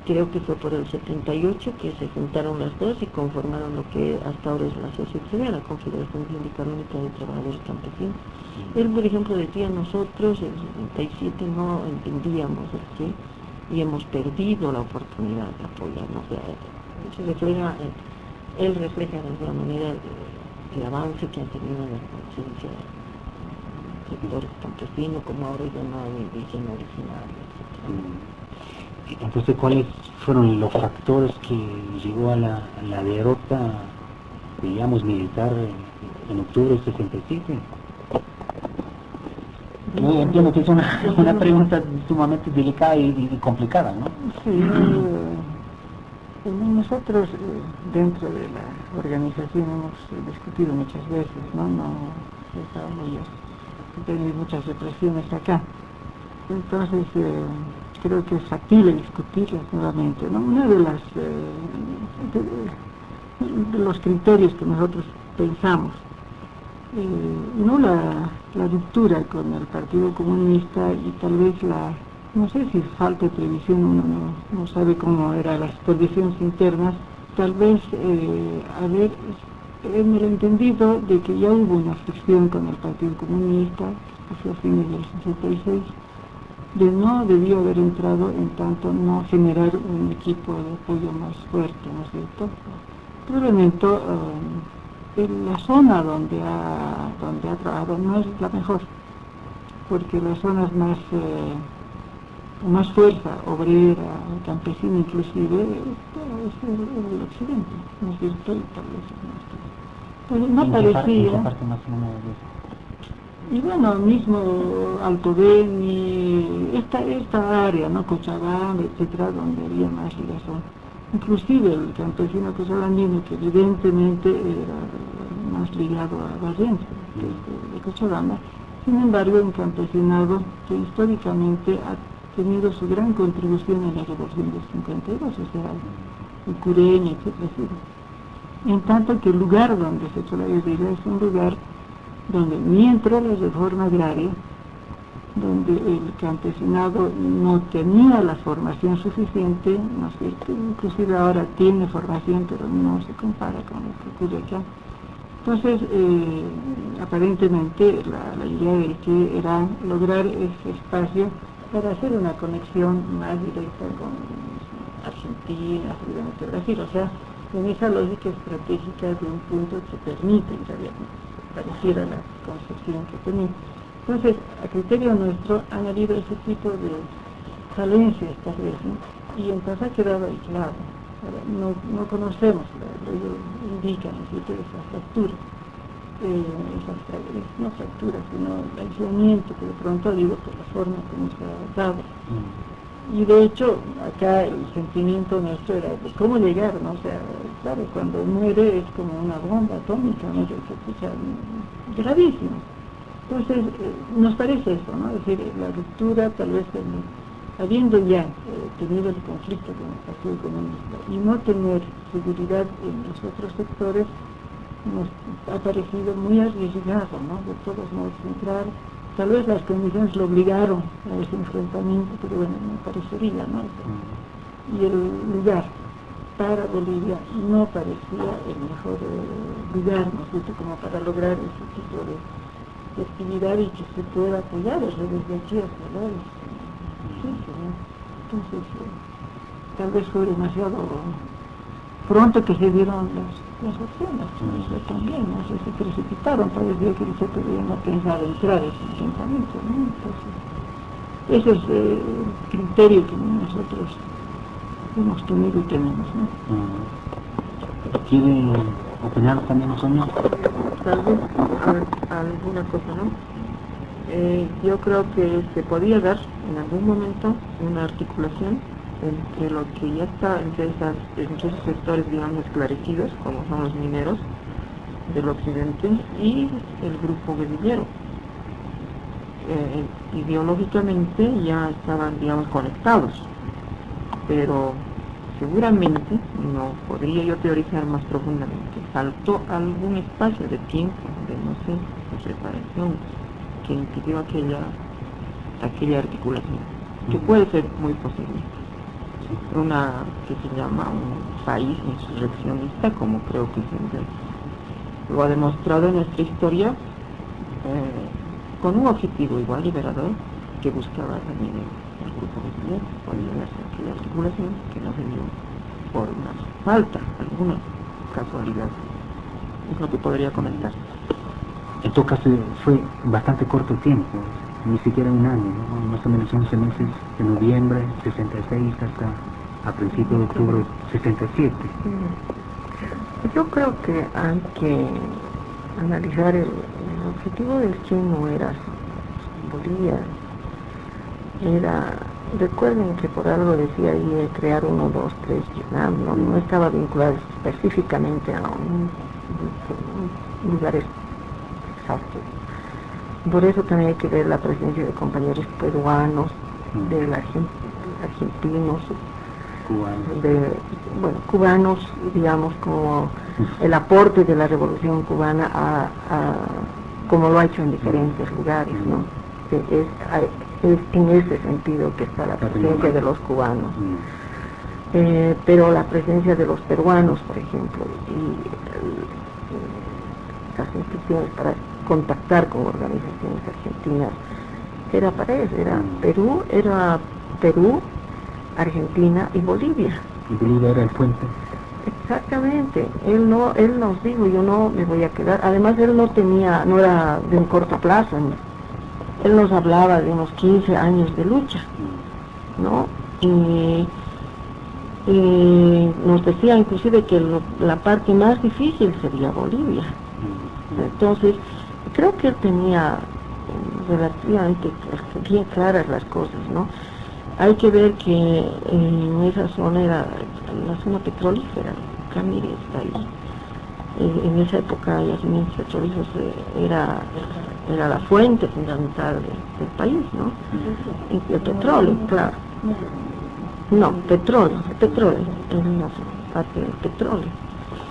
creo que fue por el 78 que se juntaron las dos y conformaron lo que hasta ahora es la CSUCB, la Confederación Sindical Única de Trabajadores Campesinos. Él, por ejemplo, decía, nosotros en el 77 no entendíamos el y hemos perdido la oportunidad de apoyarnos. Eso refleja, eh, él refleja de alguna manera el, avance que han tenido en la conciencia del sector campesino, como ahora es llamado indígena original, etc. Mm. Entonces, ¿cuáles fueron los factores que llegó a la, a la derrota, digamos, militar en, en octubre del 67? Yo entiendo que es una, una pregunta sumamente delicada y, complicada, ¿no? Sí, eh, nosotros eh, dentro de la organización hemos discutido muchas veces, ¿no? No estábamos tenemos muchas represiones acá. Entonces, eh, creo que es factible discutirlas nuevamente, ¿no? Una de las de los criterios que nosotros pensamos, eh, no la, la ruptura con el Partido Comunista y tal vez la no sé si falta de previsión, uno no, no sabe cómo eran las condiciones internas, tal vez eh, haber en el entendido de que ya hubo una fricción con el Partido Comunista, que fue a fines del 66, de no debió haber entrado en tanto no generar un equipo de apoyo más fuerte, ¿no es cierto? Probablemente en la zona donde ha, donde ha trabajado no es la mejor, porque las zonas más, eh, más fuerza, obrera, campesina inclusive, es el, el occidente, ¿no es cierto? Y tal vez. Pues no ¿En qué par- en qué parecía... parte más Y bueno, mismo Alto Beni, esta, esta área, ¿no? Cochabamba, etcétera, donde había más ligazón. Inclusive el campesino cochabambino, que evidentemente era más ligado a Valencia, que es de- Cochabamba, sin embargo, un campesinado que históricamente ha tenido su gran contribución en la revolución del 52, o sea, el cureño, etcétera, etcétera. En tanto que el lugar donde se hecho la guerrilla es un lugar donde mientras la reforma agraria, donde el campesinado no tenía la formación suficiente, ¿no es cierto? inclusive ahora tiene formación, pero no se compara con lo que ocurre acá. Entonces, eh, aparentemente la, idea del que era lograr ese espacio para hacer una conexión más directa con Argentina, seguramente Brasil, o sea, en esa lógica estratégica de un punto que permite en realidad pareciera la concepción que tenía. Entonces, a criterio nuestro han habido ese tipo de falencias tal vez, ¿no? y entonces ha quedado aislado. No, no conocemos, lo, lo indican ¿no es eh, esas fra- eh, no fracturas, sino el aislamiento que de pronto digo por la forma como se ha dado. Mm. Y de hecho, acá el sentimiento nuestro era de cómo llegar, ¿no? O sea, claro, cuando muere es como una bomba atómica, ¿no? Que se escucha gravísimo. Entonces, eh, nos parece eso, ¿no? Es decir, la ruptura, tal vez, en- habiendo ya eh, tenido el conflicto con el Partido Comunista y no tener seguridad en los otros sectores, nos ha parecido muy arriesgado, ¿no? De todos modos, entrar Tal vez las condiciones lo obligaron a ese enfrentamiento, pero bueno, me parecería, ¿no? Y el lugar para Bolivia no parecía el mejor eh, lugar, ¿no es cierto?, como para lograr ese tipo de, de actividad y que se pueda apoyar desde aquí hasta allá. Sí, sí, eh, tal vez fue demasiado pronto que se dieron las, las opciones. Eso también, no sé, se precipitaron, parecía que el CPD no pensaba entrar en ese enfrentamiento, ¿no? Entonces, ese es eh, el criterio que nosotros hemos tenido y tenemos, ¿no? ¿Quiere opinar también, Sonia? tal vez a- alguna cosa, ¿no? Eh, yo creo que se podía dar en algún momento una articulación entre lo que ya está entre, esas, entre esos sectores, digamos, esclarecidos, como son los mineros del occidente, y el grupo guerrillero. Eh, ideológicamente ya estaban, digamos, conectados, pero seguramente, no podría yo teorizar más profundamente, faltó algún espacio de tiempo, de no sé, de preparación, que impidió aquella, aquella articulación, que puede ser muy posible. Una que se llama un país insurreccionista, como creo que siempre lo ha demostrado en nuestra historia, eh, con un objetivo igual liberador que buscaba también el, grupo guerrillero, podía darse aquella articulación que no se dio por una falta, alguna casualidad. Es lo que podría comentar. En todo caso, fue bastante corto el tiempo, ni siquiera un año, ¿no? más o menos 11 meses, de noviembre 66 hasta a principios de octubre 67. Yo creo que hay que analizar el, el objetivo del Che no era Bolivia, era, recuerden que por algo decía ahí crear uno, dos, tres, Vietnam, no, no estaba vinculado específicamente a un, un lugar Por eso también hay que ver la presencia de compañeros peruanos, de la argen- argentinos, Cubano. de bueno, cubanos, digamos, como el aporte de la revolución cubana a, a- como lo ha hecho en diferentes lugares, ¿no? Que Es, en ese sentido que está la presencia de los cubanos. Mm. eh, pero la presencia de los peruanos, por ejemplo, y las instituciones para contactar con organizaciones argentinas, era para eso, era Mm. Perú, era Perú, Argentina y Bolivia. Y Bolivia era el puente. Exactamente, él no, él nos dijo, yo no me voy a quedar, además él no tenía, no era de un corto plazo, ¿no? él nos hablaba de unos 15 años de lucha, ¿no? Y, y nos decía inclusive que lo- la parte más difícil sería Bolivia. Entonces, creo que él tenía mm, relativamente bien claras las cosas, ¿no? Hay que ver que en esa zona era la zona petrolífera, Camiri está ahí. Eh, En esa época yacimientos petrolíferos eh, era, era la fuente fundamental de- del país, ¿no? Y el petróleo, claro. No, petróleo, el petróleo, en la parte del petróleo.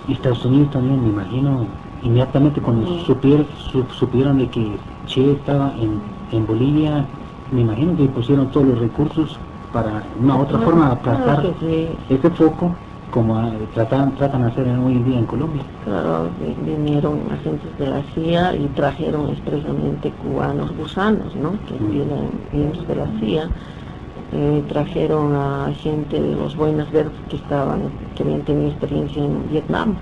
Y Estados Unidos también, me imagino, inmediatamente cuando supier- su- supieron de que Che estaba en, en Bolivia, me imagino que pusieron todos los recursos para una otra forma aplastar Claro que sí. ese foco como ah, tratan, tratan de hacer hoy en día en Colombia. Claro, vi- vinieron agentes de la CIA y trajeron expresamente cubanos gusanos, ¿no? Que Mm. vienen miembros de la CIA. Eh, trajeron a gente de los buenos verdes que estaban, que habían tenido experiencia en Vietnam.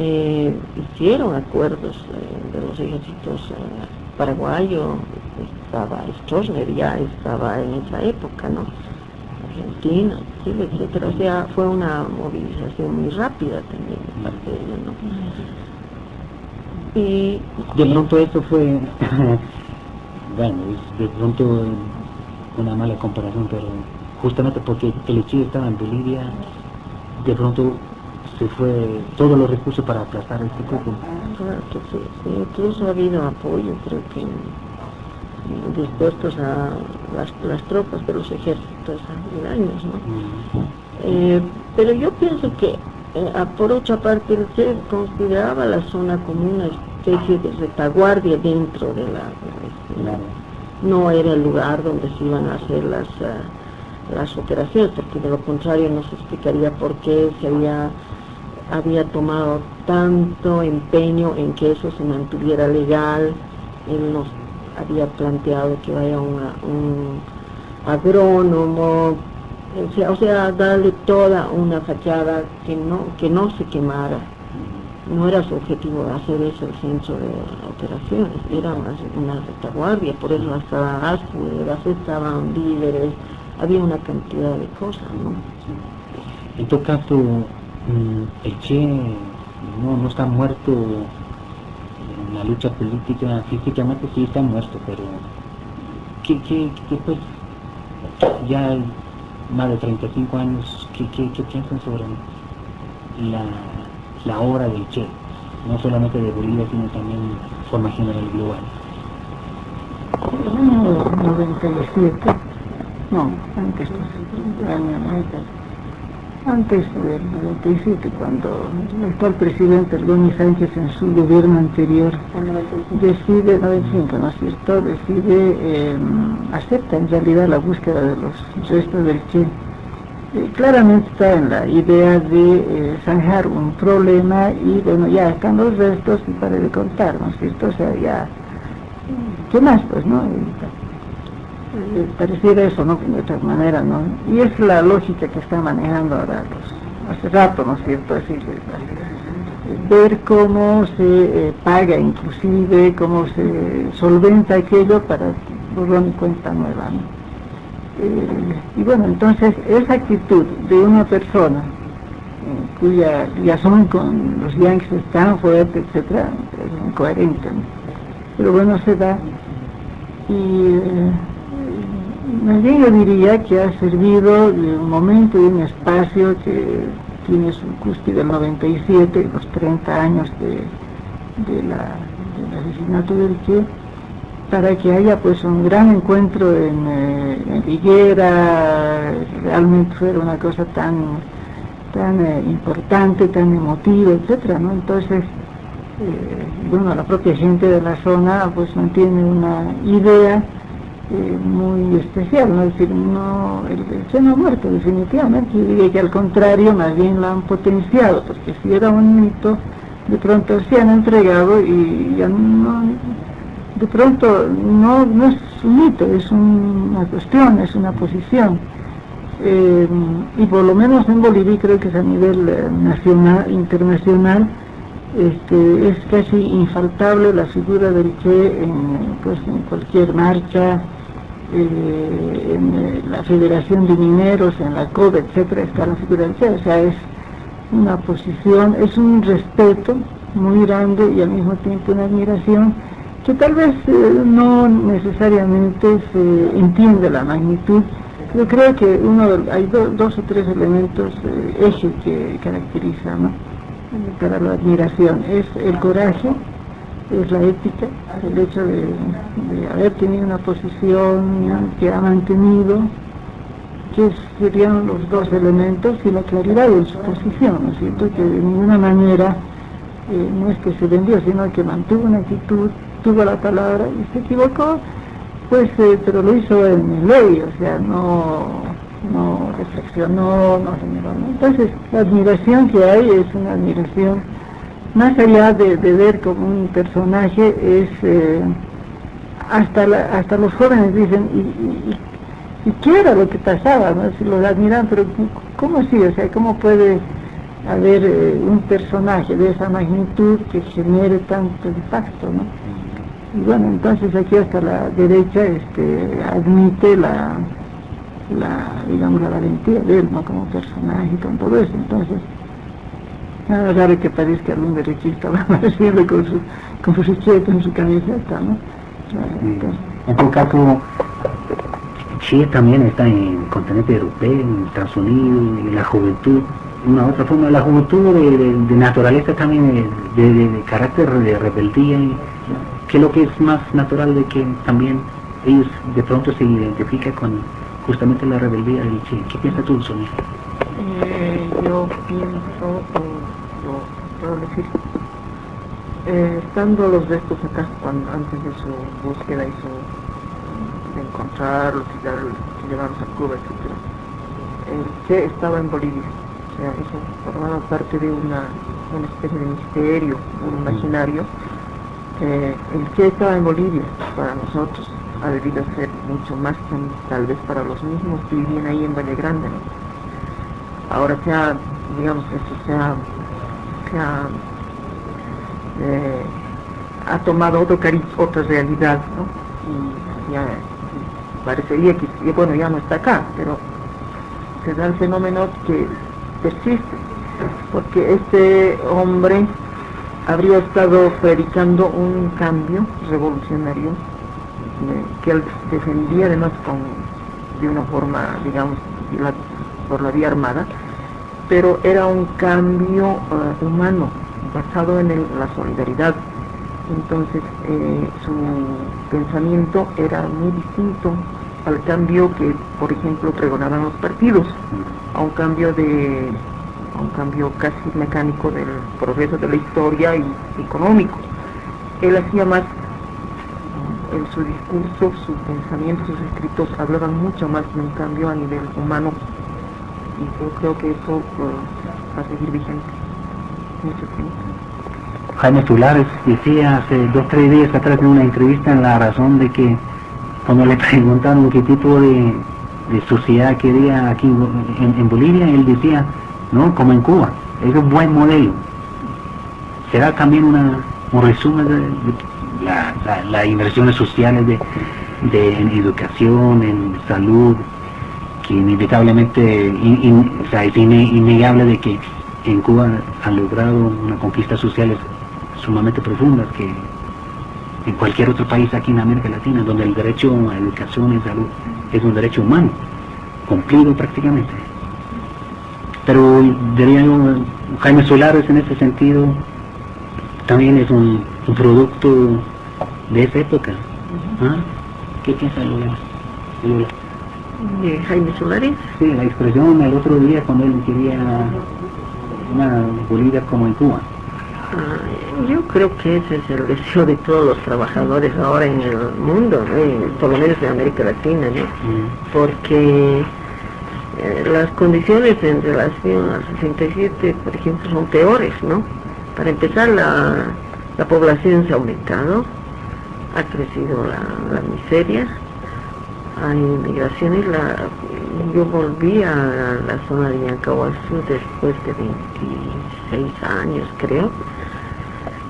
Eh, hicieron acuerdos eh, de los ejércitos eh, paraguayo, estaba Stroessner ya estaba en esa época, ¿no? Argentina, Chile, etcétera. O sea, fue una movilización muy rápida también de parte de ellos, ¿no? Y De pronto eso fue, bueno, de pronto una mala comparación, pero justamente porque el Che estaba en Bolivia, de pronto se fue todos los recursos para aplastar este foco. claro que sí, sí, incluso ha habido apoyo, creo que dispuestos a las, las tropas de los ejércitos aledaños, ¿no? Eh, pero yo pienso que, eh, por otra parte, Che consideraba la zona como una especie de retaguardia dentro de la... de la- no era el lugar donde se iban a hacer las, ah, las operaciones, porque de lo contrario no se explicaría por qué se había, había tomado tanto empeño en que eso se mantuviera legal. Él nos había planteado que vaya una- un agrónomo, o sea, o sea, darle toda una fachada que no, que no se quemara. No era su objetivo hacer eso el centro de operaciones, era una retaguardia, por eso hasta ASCU, estaban víveres, había una cantidad de cosas, ¿no? En mm, el Che no, no está muerto en la lucha política, físicamente sí está muerto, pero ¿qué, qué, qué, pues, ya más de 35 años, ¿qué, qué, qué piensan sobre la, la obra del Che? No solamente de Bolivia, sino también de forma general global. En el año 97, no, antes, del año 90, antes del 97, cuando el actual presidente Gómez Sánchez en su gobierno anterior decide, 95, ¿no es cierto?, decide, eh, acepta en realidad la búsqueda de los restos del Che. Eh, claramente está en la idea de eh, zanjar un problema y bueno, ya están los restos y para de contar, ¿no es cierto? O sea, ya, ¿qué más pues, no? Eh, pareciera eso, ¿no? De otra manera, ¿no? Y es la lógica que están manejando ahora los, hace rato, ¿no es cierto? Así, ver cómo se eh, paga inclusive, cómo se solventa aquello para borrón y cuenta nueva, ¿no? Eh, y bueno, entonces esa actitud de una persona eh, cuya liazón con los yankees es tan fuerte, etcétera, es incoherente. ¿no? Pero bueno, se da. Y bien yo diría que ha servido de un momento y un espacio que tiene su cúspide el 97, los 30 años de, del asesinato del Che, para que haya pues un gran encuentro en, eh, en Higuera, realmente fuera una cosa tan, tan eh, importante, tan emotiva, etcétera, ¿no? Entonces, eh, bueno, la propia gente de la zona pues mantiene una idea eh, muy especial, ¿no? es decir, no, el, Che no ha muerto definitivamente, yo diría que al contrario, más bien lo han potenciado, porque si era un mito, de pronto se han entregado y ya no, de pronto no, no es un mito, es una cuestión, es una posición. Eh, y por lo menos en Bolivia creo que es a nivel eh, nacional, internacional, este, es casi infaltable la figura del Che en, pues, en cualquier marcha, eh, en eh, la Federación de Mineros, en la CODE, etcétera, está la figura o sea, es una posición, es un respeto muy grande y al mismo tiempo una admiración que tal vez eh, no necesariamente se entiende la magnitud. Yo creo que uno hay dos o tres elementos ejes que caracteriza para la admiración. Es el coraje, es la ética, el hecho de, haber tenido una posición que ha mantenido, que serían los dos elementos, y la claridad de su posición, ¿no es cierto? Que de ninguna manera eh, no es que se vendió, sino que mantuvo una actitud, tuvo la palabra y se equivocó, pues, eh, pero lo hizo en ley, o sea, no, no reflexionó, no generó. Entonces, la admiración que hay es una admiración más allá de, ver como un personaje, es eh, hasta, hasta los jóvenes dicen, ¿y, qué era lo que pasaba? ¿no? Si lo admiran, pero ¿cómo así? O sea, ¿cómo puede haber eh, un personaje de esa magnitud que genere tanto impacto? ¿no? Y bueno, entonces aquí hasta la derecha este, admite la, la, digamos, la valentía de él, ¿no? Como personaje y con todo eso. Entonces, Nada raro que parezca algún derechista va apareciendo con su, con su cheto en su camiseta, ¿no? En todo caso, Chile también está en el continente europeo, en Estados Unidos, en la juventud, una otra forma, la juventud de, naturaleza también, de, carácter de rebeldía, que es lo que es más natural de que también ellos de pronto se identifican con justamente la rebeldía del Che. ¿Qué piensas tú, Sonia? Eh, yo pienso puedo decir. Eh, estando los restos acá, cuando, antes de su búsqueda y su de encontrarlos y, llevarlos a Cuba, etc. El Che estaba en Bolivia, o sea, eso formaba parte de una, una especie de misterio, un imaginario. Eh, el Che estaba en Bolivia, para nosotros ha debido ser mucho más que tal vez para los mismos que vivían ahí en Valle Grande. Ahora se ha, digamos, eso se ha eh, ha, tomado otro cariz, otra realidad, ¿no? Y ya parecería que, bueno, ya no está acá, pero se da el fenómeno que persiste, porque este hombre habría estado predicando un cambio revolucionario eh, que él defendía además con, de una forma, digamos, por la vía armada, pero era un cambio eh, humano, basado en la solidaridad. Entonces eh, su pensamiento era muy distinto al cambio que, por ejemplo, pregonaban los partidos, a un cambio de a un cambio casi mecánico del progreso de la historia y económico. Él hacía más en su discurso, su pensamiento, sus escritos hablaban mucho más de un cambio a nivel humano y yo creo que eso va a seguir vigente mucho tiempo. Jaime Tulares decía hace dos tres días atrás en una entrevista en La Razón de que cuando le preguntaron qué tipo de, sociedad quería aquí en, Bolivia, él decía, no, como en Cuba, es un buen modelo. Será también un resumen de, las inversiones sociales de, educación, en salud, inevitablemente es innegable de que en Cuba han logrado una conquista sociales sumamente profundas que en cualquier otro país aquí en América Latina, donde el derecho a educación y salud es un derecho humano, cumplido prácticamente. Pero diría yo, Jaime Solares en ese sentido también es un, producto de esa época. ¿Ah? ¿Qué piensa Lola? De Jaime Solares. Sí, la expresión el otro día cuando él quería una Bolivia como en Cuba. Ah, Yo creo que ese es el deseo de todos los trabajadores ahora en el mundo, ¿no? Por lo menos de América Latina, ¿no? Porque eh, las condiciones en relación al 67, por ejemplo, son peores, ¿no? Para empezar, la, la población se ha aumentado, ha crecido la, la miseria, hay migraciones, la, yo volví a la zona de Yancahuazú después de 26 años, creo,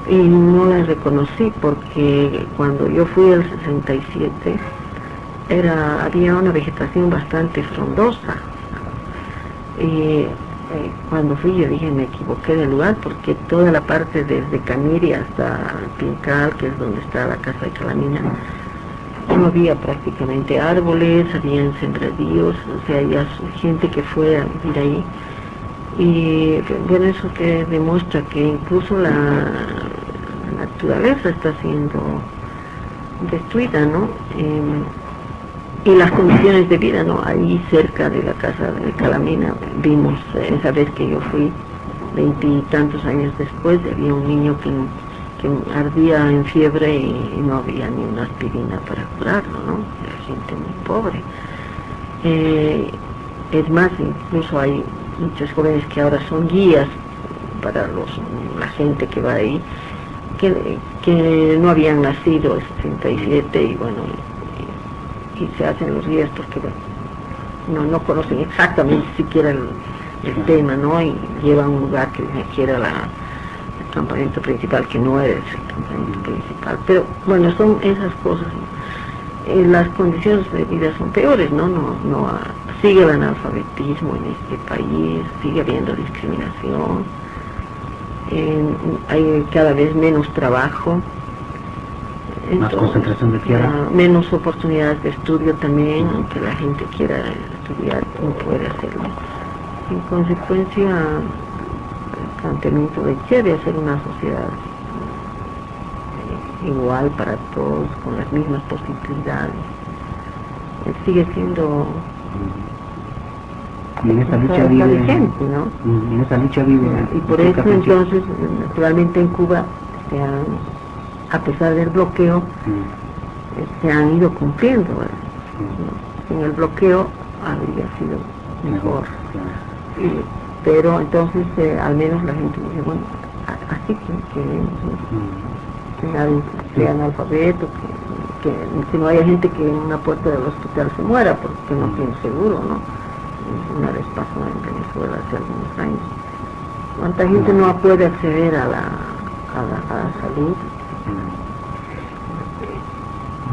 y no la reconocí porque cuando yo fui al 67 era, había una vegetación bastante frondosa. Y eh, cuando fui yo dije me equivoqué de lugar porque toda la parte desde Camiri hasta Pincal, que es donde está la casa de Calamina, no había prácticamente árboles, habían sembradíos, o sea, su- gente que fue a vivir ahí. Y bueno, eso que demuestra que incluso la, naturaleza está siendo destruida, ¿no? Em, y las condiciones de vida, ¿no? Ahí cerca de la casa de Calamina vimos, esa vez que yo fui, veintitantos años después, había un niño que, que ardía en fiebre y, no había ni una aspirina para curarlo, ¿no? Era gente muy pobre. Eh, es más, incluso hay muchos jóvenes que ahora son guías para los, la gente que va ahí, que, que no habían nacido en 67 y bueno, y, y se hacen los guías porque bueno, no, no conocen exactamente siquiera el, el tema, ¿no? Y llevan un lugar que ni siquiera la, campamento principal, que no es el campamento principal. Pero bueno, son esas cosas. Eh, las condiciones de vida son peores, ¿no? no, no sigue el analfabetismo en este país, sigue habiendo discriminación, eh, hay cada vez menos trabajo. Más concentración de tierra. ah, menos oportunidades de estudio también, aunque la gente quiera estudiar, no puede hacerlo. En consecuencia, el planteamiento de Che de hacer una sociedad eh, igual para todos, con las mismas posibilidades, eh, sigue siendo Y en esa lucha está vive. vigente, ¿no? Mm, En esa lucha vive. Y por eso entonces, naturalmente en Cuba, se han, a pesar del bloqueo, eh, se han ido cumpliendo. Sin el bloqueo habría sido mejor. claro. Y- pero entonces eh, al menos la gente dice, bueno, así que queremos, ¿no? Mm, que sea analfabeto, que, que, que no haya gente que en una puerta del hospital se muera porque no tiene seguro, ¿no? Una vez pasó en Venezuela hace algunos años. ¿Cuánta gente no puede acceder a la, a la, a la salud?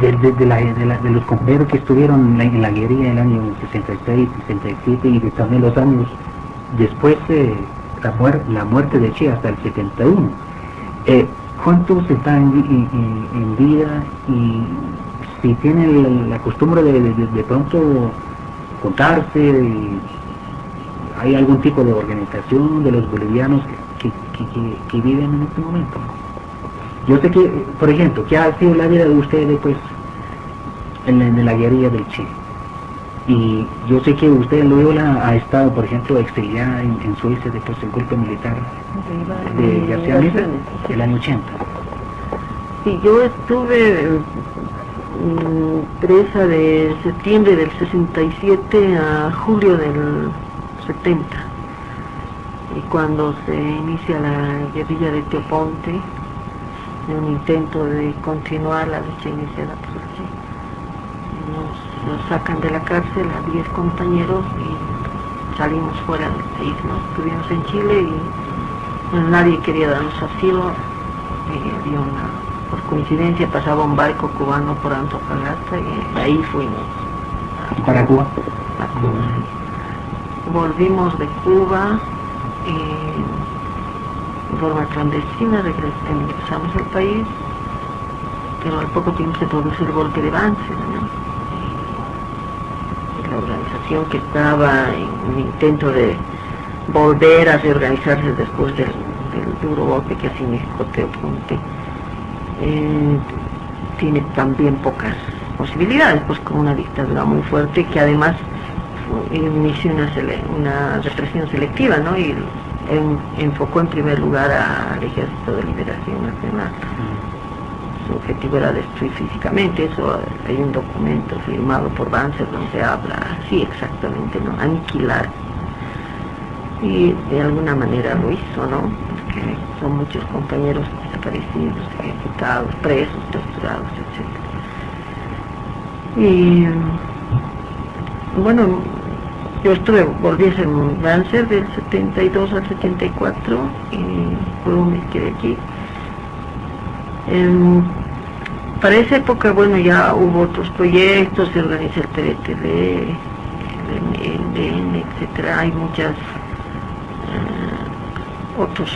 de, de, de la- de la- de los compañeros que estuvieron en la, en la guerrilla en el año 66, 67 y de también los años después de la, muer- la muerte de Che hasta el 71. Eh, ¿Cuántos están en, vi- en- en vida y si tienen la, costumbre de, de- de- pronto contarse? y ¿Hay algún tipo de organización de los bolivianos que, viven en este momento? Yo sé que, por ejemplo, que ha sido la vida de ustedes pues en, la- guerrilla del Che. Y yo sé que usted Loyola ha estado, por ejemplo, exiliada en, en Suecia después del golpe militar de García Meza, el año 80. Sí, yo estuve mm, presa de septiembre del 67 a julio del 70. Y cuando se inicia la guerrilla de Teoponte, de un intento de continuar la lucha iniciada por nos, sacan de la cárcel a 10 compañeros y salimos fuera del país, ¿no? Estuvimos en Chile y bueno, nadie quería darnos asilo y había una, por coincidencia pasaba un barco cubano por Antofagasta y ahí fuimos Para Cuba. a Cuba. Volvimos de Cuba y de forma clandestina regres- ingresamos al país, pero al poco tiempo se produce el golpe de Banzer, ¿no? Organización que estaba en un intento de volver a reorganizarse después del, duro golpe que significó Teoponte, eh, tiene también pocas posibilidades, pues con una dictadura muy fuerte que además inició una, una represión selectiva, ¿no? Y enfocó en primer lugar al Ejército de Liberación Nacional. Su objetivo era destruir físicamente, eso hay un documento firmado por Banzer donde habla, sí exactamente, ¿no? Aniquilar. Y de alguna manera lo hizo, ¿no? Porque son muchos compañeros desaparecidos, ejecutados, presos, torturados, etc. Y bueno, yo estuve, volví a ser Banzer del 72 al 74 y luego me quedé aquí. Em, para esa época, bueno, ya hubo otros proyectos, se organiza el PDTV, el MDN, etcétera, hay muchas eh, otros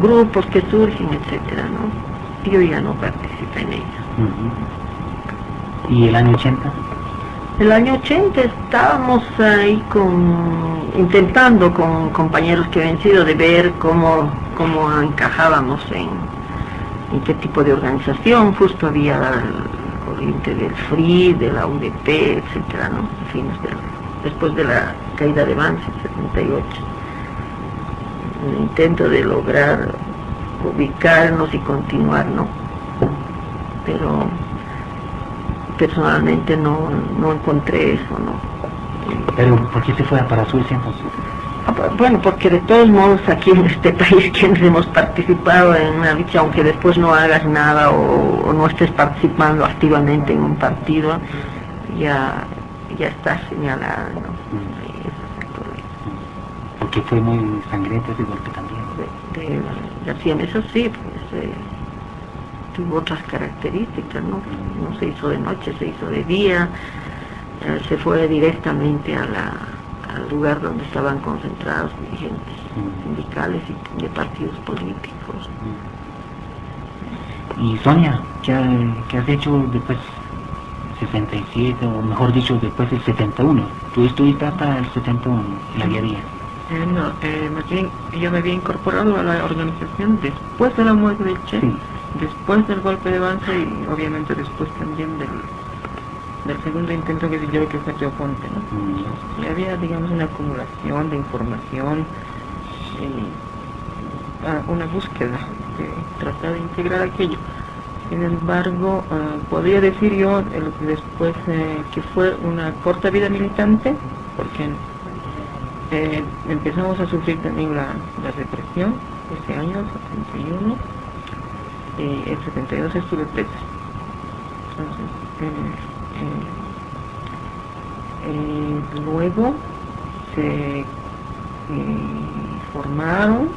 grupos que surgen, etcétera, ¿no? Yo ya no participé en ellos. ¿Y el año 80? El año 80 estábamos ahí con, intentando con compañeros que habían sido de ver cómo, cómo encajábamos en, en qué tipo de organización, justo había la corriente del FRI, de la UDP, etcétera, ¿no? después de la caída de Vance en 78. Un intento de lograr ubicarnos y continuar, ¿no? Pero personalmente no, no encontré eso, ¿no? ¿Pero por qué se fue para Suecia entonces? Bueno, porque de todos modos aquí en este país quienes hemos participado en una lucha, aunque después no hagas nada o, no estés participando activamente en un partido, ya, ya estás señalado, ¿no? Mm. Porque fue muy sangriento ese golpe también. De, de, eso sí, pues eh, tuvo otras características, ¿no? No se hizo de noche, se hizo de día, eh, se fue directamente a la al lugar donde estaban concentrados dirigentes sindicales y de partidos políticos. Y Sonia, ¿qué, has hecho después 67, o mejor dicho, después del 71? Tú estuviste hasta el 71 en la guerrilla. Eh, no, eh, más bien yo me había incorporado a la organización después de la muerte del Che, después del golpe de Banza y obviamente después también del del segundo intento que yo que fue Ponte, ¿no? Mm. Y había, digamos, una acumulación de información, y, ah, una búsqueda de tratar de integrar aquello. Sin embargo, ah, podría decir yo después eh, que fue una corta vida militante, porque eh, empezamos a sufrir también la, la represión ese año, 71, y el 72 estuve presa. Entonces, eh, eh, luego se eh, formaron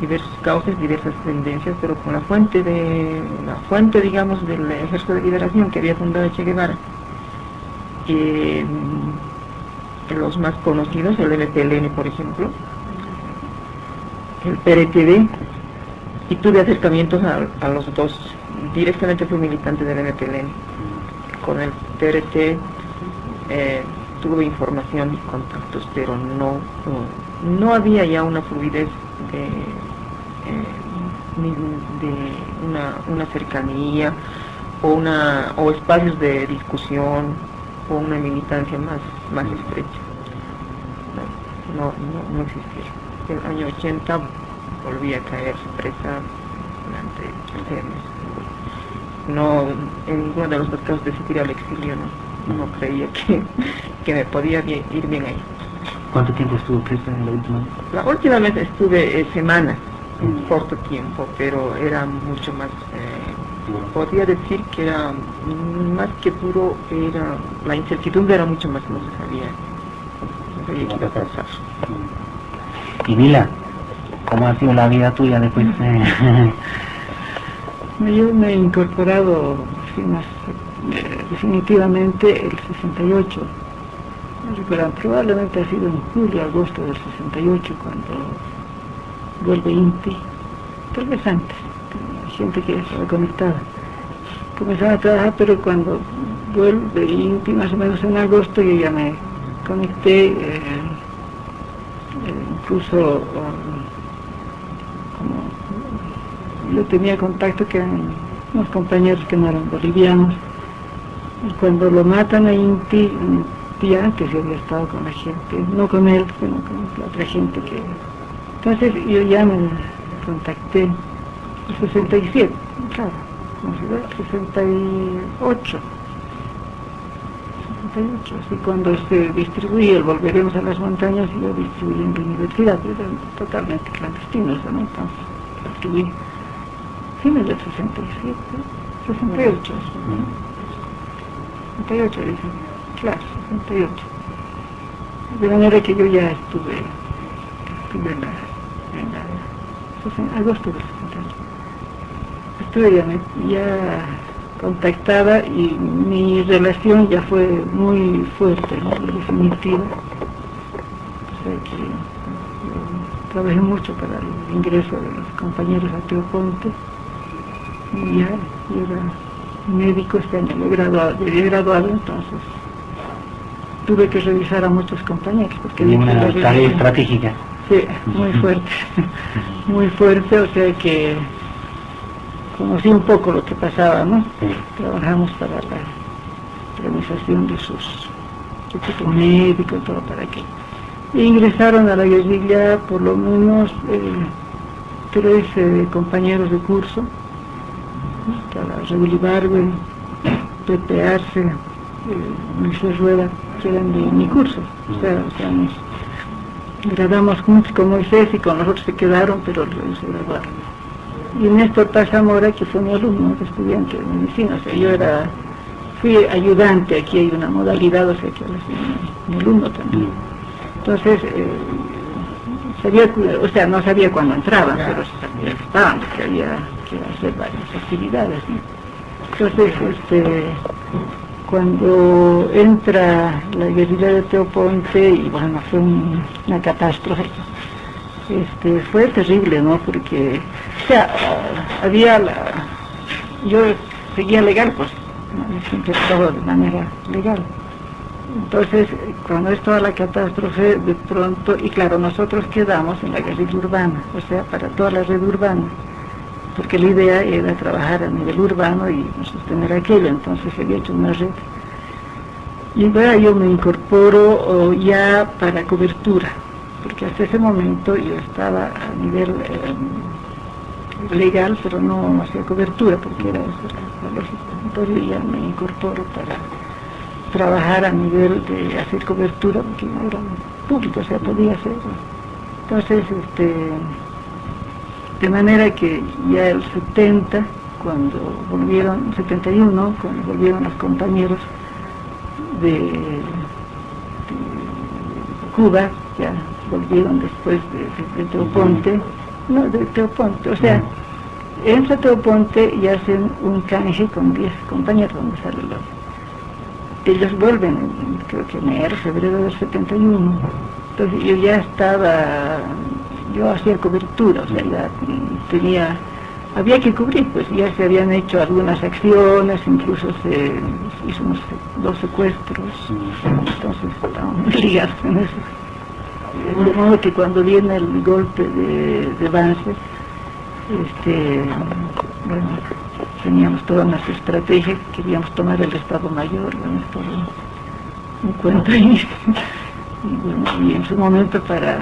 diversos causas, diversas tendencias, pero con la fuente de la fuente, digamos, del Ejército de Liberación que había fundado Che Guevara, eh, los más conocidos, el MPLN, por ejemplo, el PRTV, y tuve acercamientos a, a los dos. Directamente fui militante del MPLN con el TRT eh, tuve información y contactos, pero no, no, había ya una fluidez de, eh, de una, cercanía o, una, o espacios de discusión o una militancia más, más estrecha. No, no, no existía. El año 80 volví a caer presa durante tres meses no, en ninguno de los dos casos decidí ir al exilio, no, no creía que, que me podía ir bien ahí. ¿Cuánto tiempo estuvo presa la última vez? La última vez estuve eh, semanas, un mm. corto tiempo, pero era mucho más, eh, podría decir que era más que duro, era, la incertidumbre era mucho más, no se sabía, no sabía qué iba a pasar. Y Mila, ¿cómo ha sido la vida tuya después? de Yo me he incorporado eh, definitivamente el 68. probablemente ha sido en julio, agosto del 68 cuando vuelve INTI, tal vez antes, gente que estaba conectada. Comenzaba a trabajar, pero cuando vuelve INTI, más o menos en agosto, yo ya me conecté, eh, eh, incluso yo tenía contacto que unos compañeros que no eran bolivianos. Y cuando lo matan a Inti, tía que se había estado con la gente, no con él, sino con la otra gente que Entonces yo ya me contacté en 67, claro, ¿cómo se ve? 68. 68, así cuando se distribuye Volveremos a las Montañas y lo distribuí en la universidad, era totalmente clandestino eso, ¿no? Entonces, lo fines del 67, 68, ¿no? 68 dicen, claro, 68. De manera que yo ya estuve, estuve en la, en la en agosto del 68. Estuve ya, me- ya contactada y mi relación ya fue muy fuerte, ¿no? definitiva. O sea que yo trabajé mucho para el ingreso de los compañeros a Teoponte y ya yo era médico este año, me he graduado, me había graduado entonces tuve que revisar a muchos compañeros porque Una la tarea estratégica. Sí, muy fuerte, muy fuerte, o sea que conocí un poco lo que pasaba, ¿no? Sí. Trabajamos para la organización de sus equipo médico y todo para que ingresaron a la guerrilla por lo menos eh, tres eh, compañeros de curso. Raúl Ibargüen, Pepe Arce, eh, Rueda, que eran de mi curso, o sea, o sea, nos graduamos juntos con Moisés y con los otros se quedaron, pero se graduaron. Y Néstor Paz Zamora, que fue mi alumno, estudiante de medicina, o sea, yo era, fui ayudante, aquí hay una modalidad, o sea, que ahora mi, mi alumno también. Entonces, eh, sabía, o sea, no sabía cuándo entraban, pero sabía que estaban, porque había que hacer varias actividades. ¿no? Entonces, este, cuando entra la guerrilla de Teoponte, y bueno, fue un- una catástrofe, este, fue terrible, ¿no? Porque, o sea, había la... Yo seguía legal, pues, siempre todo de manera legal. Entonces, cuando es toda la catástrofe, de pronto, y claro, nosotros quedamos en la guerrilla urbana, o sea, para toda la red urbana, porque la idea era trabajar a nivel urbano y sostener aquello, entonces se había hecho una red. Y ahora yo me incorporo oh, ya para cobertura, porque hasta ese momento yo estaba a nivel eh, legal, pero no hacía cobertura, porque era lógica. Entonces ya me incorporo para trabajar a nivel de hacer cobertura, porque no era público, o sea, podía hacerlo. Entonces, este, de manera que ya el 70, cuando volvieron, 71, cuando volvieron los compañeros de, de Cuba, ya volvieron después de, de- de Teoponte, no, de Teoponte, o sea, entra Teoponte y hacen un canje con 10 compañeros, donde sale los ellos vuelven, en, creo que enero, febrero del 71. Entonces yo ya estaba, yo hacía cobertura, o sea, ya mm, tenía, había que cubrir, pues ya se habían hecho algunas acciones, incluso se hizo dos secuestros, entonces estábamos ligados en eso. De modo que cuando viene el golpe de, de Banzer, este, bueno, teníamos todas unas estrategias, queríamos tomar el Estado Mayor, bueno, todo un cuento ahí. Y, bueno, y en su momento para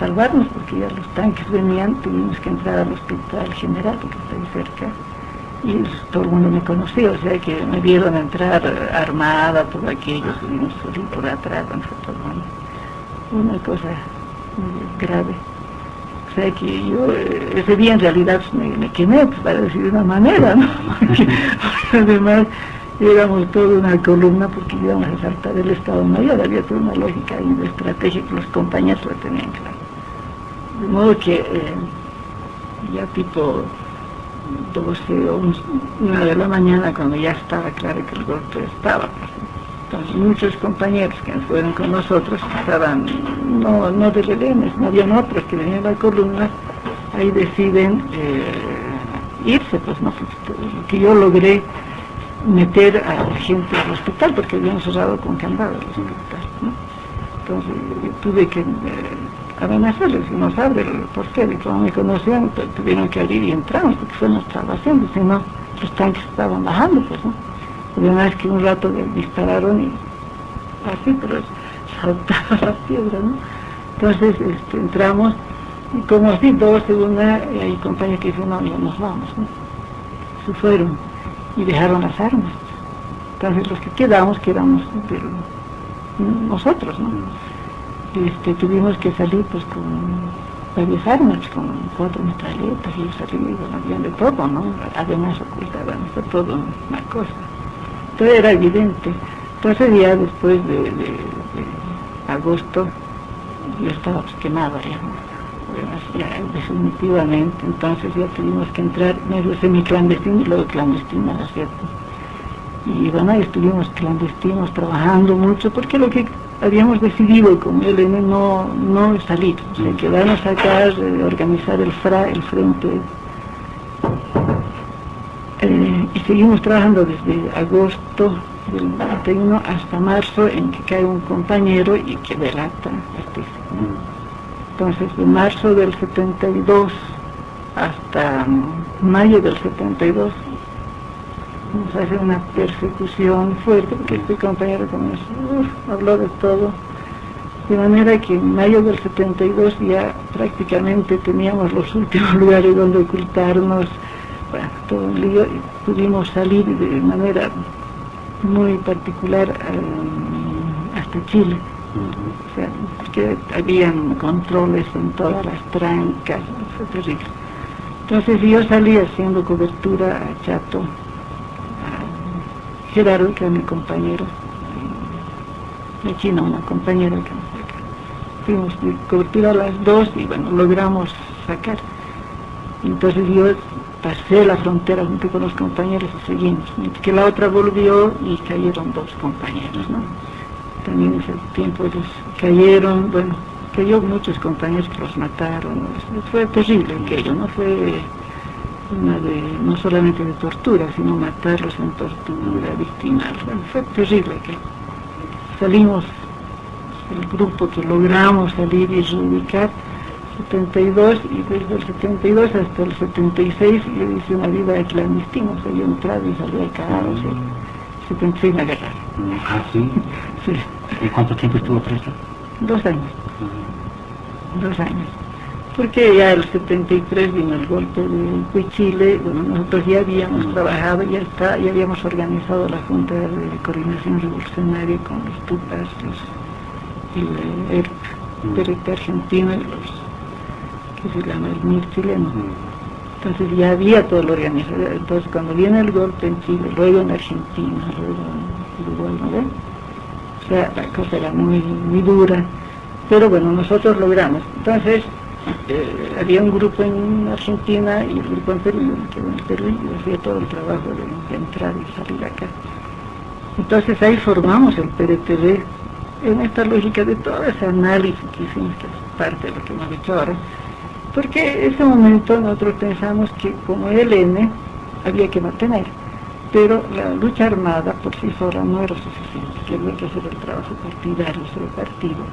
salvarnos, porque ya los tanques venían, tuvimos que entrar al hospital general, porque está ahí cerca, y todo el mundo me conocía, o sea que me vieron entrar armada, todo aquello, que salir por atrás, todo una, una cosa muy grave. O sea que yo eh, ese día en realidad me, quemé, pues, para decir de una manera, ¿no? Porque además éramos toda una columna porque íbamos a saltar el Estado Mayor, había toda una lógica y una estrategia que los compañeros lo tenían claro. De modo que eh, ya tipo 12 o un- una de la mañana, cuando ya estaba claro que el golpe estaba, entonces muchos compañeros que fueron con nosotros estaban, no, no de rehenes, no habían otros que venían a la columna, ahí deciden eh, irse, pues no, lo que yo logré meter a gente al hospital, porque habían cerrado con candado el hospital. Entonces yo tuve que eh, amenazarles, si nos abre el portero, y como me conocían, pues, tuvieron que abrir y entramos, porque fue nuestra salvación, si no, los tanques estaban bajando, pues, ¿no? Además que un rato dispararon y así, pero saltaba la piedra, ¿no? Entonces este, entramos Y como así dos de una, hay compañeros que dicen, no, ya nos vamos, ¿no? Se fueron y dejaron las armas. Entonces los que quedamos, quedamos de nosotros, ¿no? Este, tuvimos que salir pues con varias armas, con cuatro metralletas y bueno, habían de todo, ¿no? Además ocultaban todo una cosa. Todo era evidente. Entonces ya después de, agosto yo estaba pues, ya, definitivamente, entonces ya tuvimos que entrar medio semi-clandestino y luego clandestino, ¿no es cierto? Y bueno, ahí estuvimos clandestinos trabajando mucho porque lo que habíamos decidido con el no, no salir, o sea, quedarnos acá, eh, organizar el, FRA, el frente. Eh, y seguimos trabajando desde agosto del 91 hasta marzo en que cae un compañero y que delata Entonces, de marzo del 72 hasta mayo del 72 nos hace una persecución fuerte, porque este compañero comenzó, habló de todo, de manera que en mayo del 72 ya prácticamente teníamos los últimos lugares donde ocultarnos, bueno, todo un lío, y pudimos salir de manera muy particular eh, hasta Chile. O sea, que habían controles en todas las trancas, fue terrible. Entonces yo salí haciendo cobertura a Chato, Gerardo, que era mi compañero, de China, una compañera que Fuimos de cobertura a las dos y bueno, logramos sacar. Entonces yo pasé la frontera junto con los compañeros y seguimos. Que la otra volvió y cayeron dos compañeros, ¿no? También en ese tiempo ellos cayeron, bueno, cayó muchos compañeros que los mataron. Fue terrible aquello, ¿no? Fue una de, no solamente de tortura, sino matarlos en tortura, víctimas. fue terrible que salimos, el grupo que logramos salir y reubicar, 72 y desde el 72 hasta el 76 yo hice una vida de clandestino, o sea, yo entraba y salía de cada o sea, 76 me agarraron. ¿Ah, sí? Sí, ¿Y cuánto tiempo estuvo preso? dos años, dos años porque ya el 73 vino el golpe de Huichile, bueno, nosotros ya habíamos trabajado, ya está, ya habíamos organizado la Junta de Coordinación Revolucionaria con los TUPAS, los, el ERP, PRT argentino y los, que se llama el MIR chileno. Entonces ya había todo lo organizado. Entonces cuando viene el golpe en Chile, luego en Argentina, luego en Uruguay, ¿no? O sea, la cosa era muy, muy dura. Pero bueno, nosotros logramos. Entonces, eh, había un grupo en Argentina y un grupo en Perú, que en Perú y hacía todo el trabajo de, entrar y salir acá. Entonces ahí formamos el PRTV en esta lógica de todo ese análisis que hicimos, que es parte de lo que hemos hecho ahora, porque en ese momento nosotros pensamos que como ELN había que mantener, pero la lucha armada por sí sola no era suficiente, que había que hacer el trabajo partidario, sobre partido,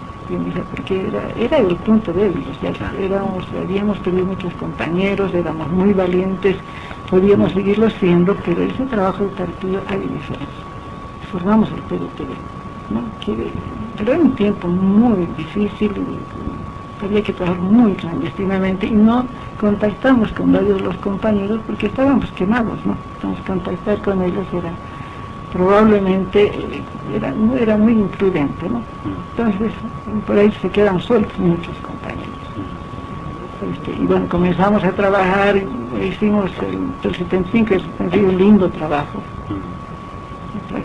porque era, era el punto débil, ya éramos, habíamos perdido muchos compañeros, éramos muy valientes, podíamos seguirlo siendo, pero ese trabajo de partido hay diferencia. Formamos el PDTV, ¿no? que, pero era un tiempo muy difícil, había que trabajar muy clandestinamente y no contactamos con varios de los compañeros porque estábamos quemados, ¿no? Entonces contactar con ellos era probablemente eh, era, era muy imprudente, ¿no? Entonces por ahí se quedan sueltos muchos compañeros. Este, y bueno, comenzamos a trabajar, hicimos el, el 75 y el 76 un lindo trabajo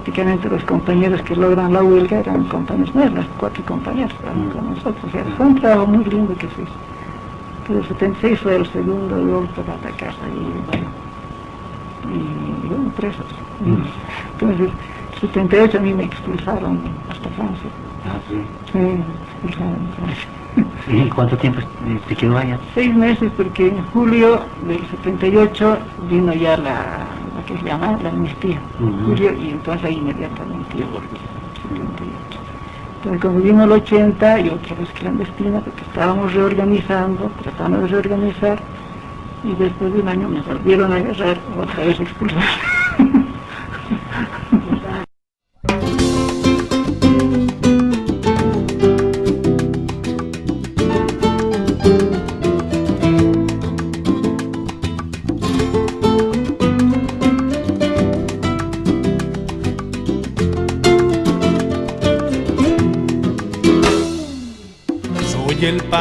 prácticamente los compañeros que logran la huelga eran compañeros nuestros, cuatro compañeros estaban con nosotros. O fue un trabajo muy lindo que se hizo. Pero el 76 fue el segundo golpe de atacar y bueno, y bueno, presos. Entonces, el 78 a mí me expulsaron hasta Francia. Ah, sí. Sí, me expulsaron en Francia. ¿Y cuánto tiempo te quedó allá? Seis meses porque en julio del 78 vino ya la que se llama la amnistía. Julio y entonces ahí inmediatamente yo volví. 78. Entonces como vino el 80 y otra vez clandestina porque estábamos reorganizando, tratando de reorganizar y después de un año me volvieron a agarrar otra vez expulsar.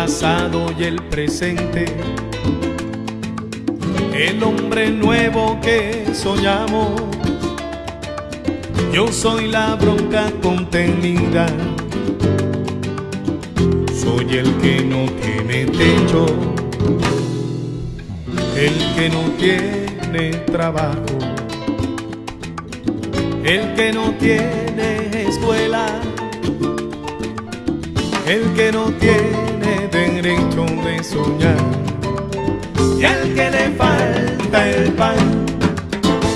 Pasado y el presente. El hombre nuevo que soñamos. Yo soy la bronca contenida. Soy el que no tiene techo. El que no tiene trabajo. El que no tiene escuela el que no tiene derecho de soñar y al que le falta el pan.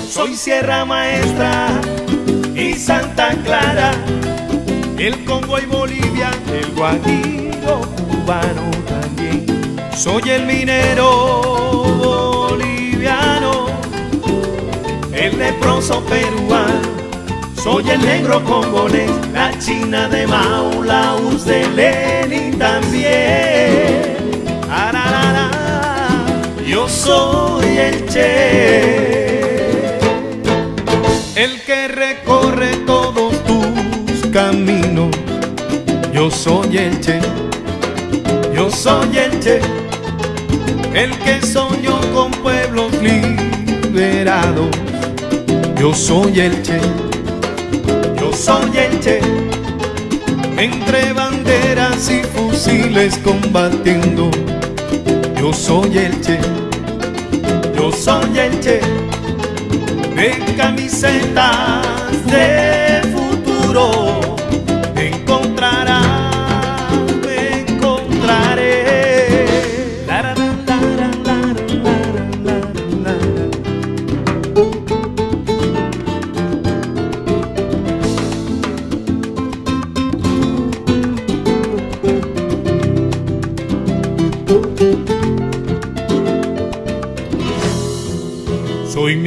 Soy Sierra Maestra y Santa Clara, el Congo y Bolivia, el Guajiro cubano también. Soy el minero boliviano, el leproso peruano soy el negro congolés, la china de Mao, la de Lenin también. Yo soy el Che, el que recorre todos tus caminos. Yo soy el Che, yo soy el Che, el que soñó con pueblos liberados. Yo soy el Che soy el Che, entre banderas y fusiles combatiendo. Yo soy el Che, yo soy el Che, de camisetas de futuro.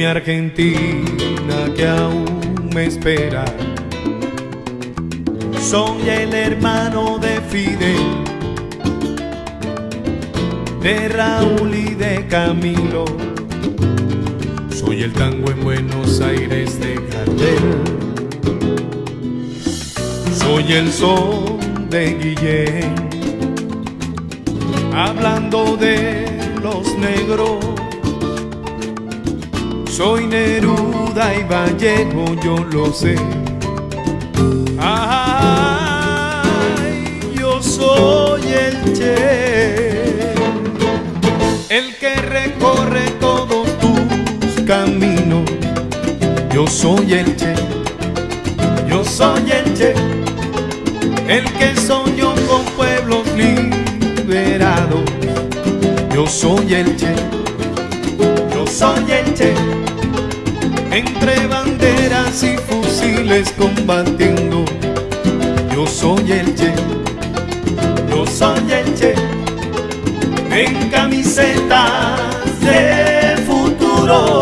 Mi Argentina que aún me espera. Soy el hermano de Fidel, de Raúl y de Camilo. Soy el tango en Buenos Aires de Gardel. Soy el son de Guillén, hablando de los negros soy Neruda y Vallejo, yo lo sé. Ay, yo soy el Che, el que recorre todos tus caminos. Yo soy el Che, yo soy el Che, el que soñó con pueblos liberados. Yo soy el Che, yo soy el Che entre banderas y fusiles combatiendo. Yo soy el Che, yo soy el Che, en camisetas de futuro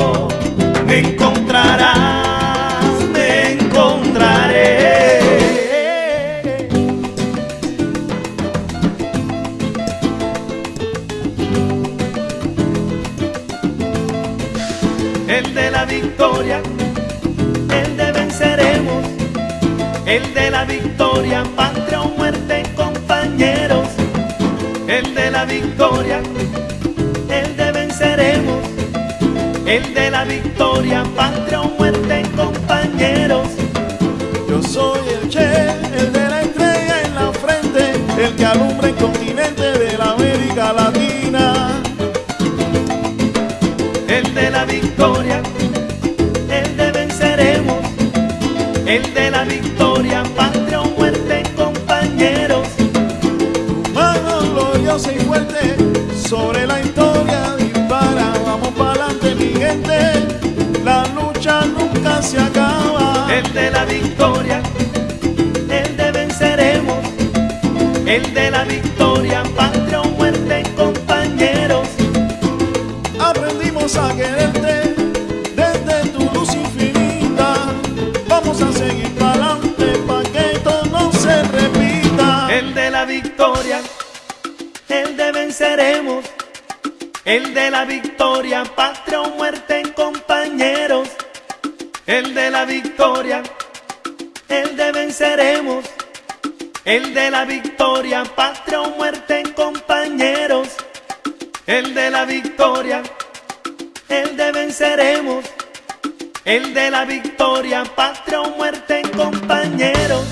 la victoria, patria o muerte, compañeros, el de la victoria, el de venceremos, el de la victoria, patria o muerte, compañeros. Yo soy el Che, el de la estrella en la frente, el que alumbra el continente de la América Latina. El de la victoria, el de venceremos, el de la victoria, gloriosa y sobre la historia dispara. Vamos para adelante, mi gente. La lucha nunca se acaba. El de la victoria, el de venceremos, el de la victoria, patria el de la victoria, patria o muerte, compañeros. El de la victoria, el de venceremos, el de la victoria, patria o muerte, compañeros. el de la victoria, el de venceremos, el de la victoria, patria o muerte, compañeros.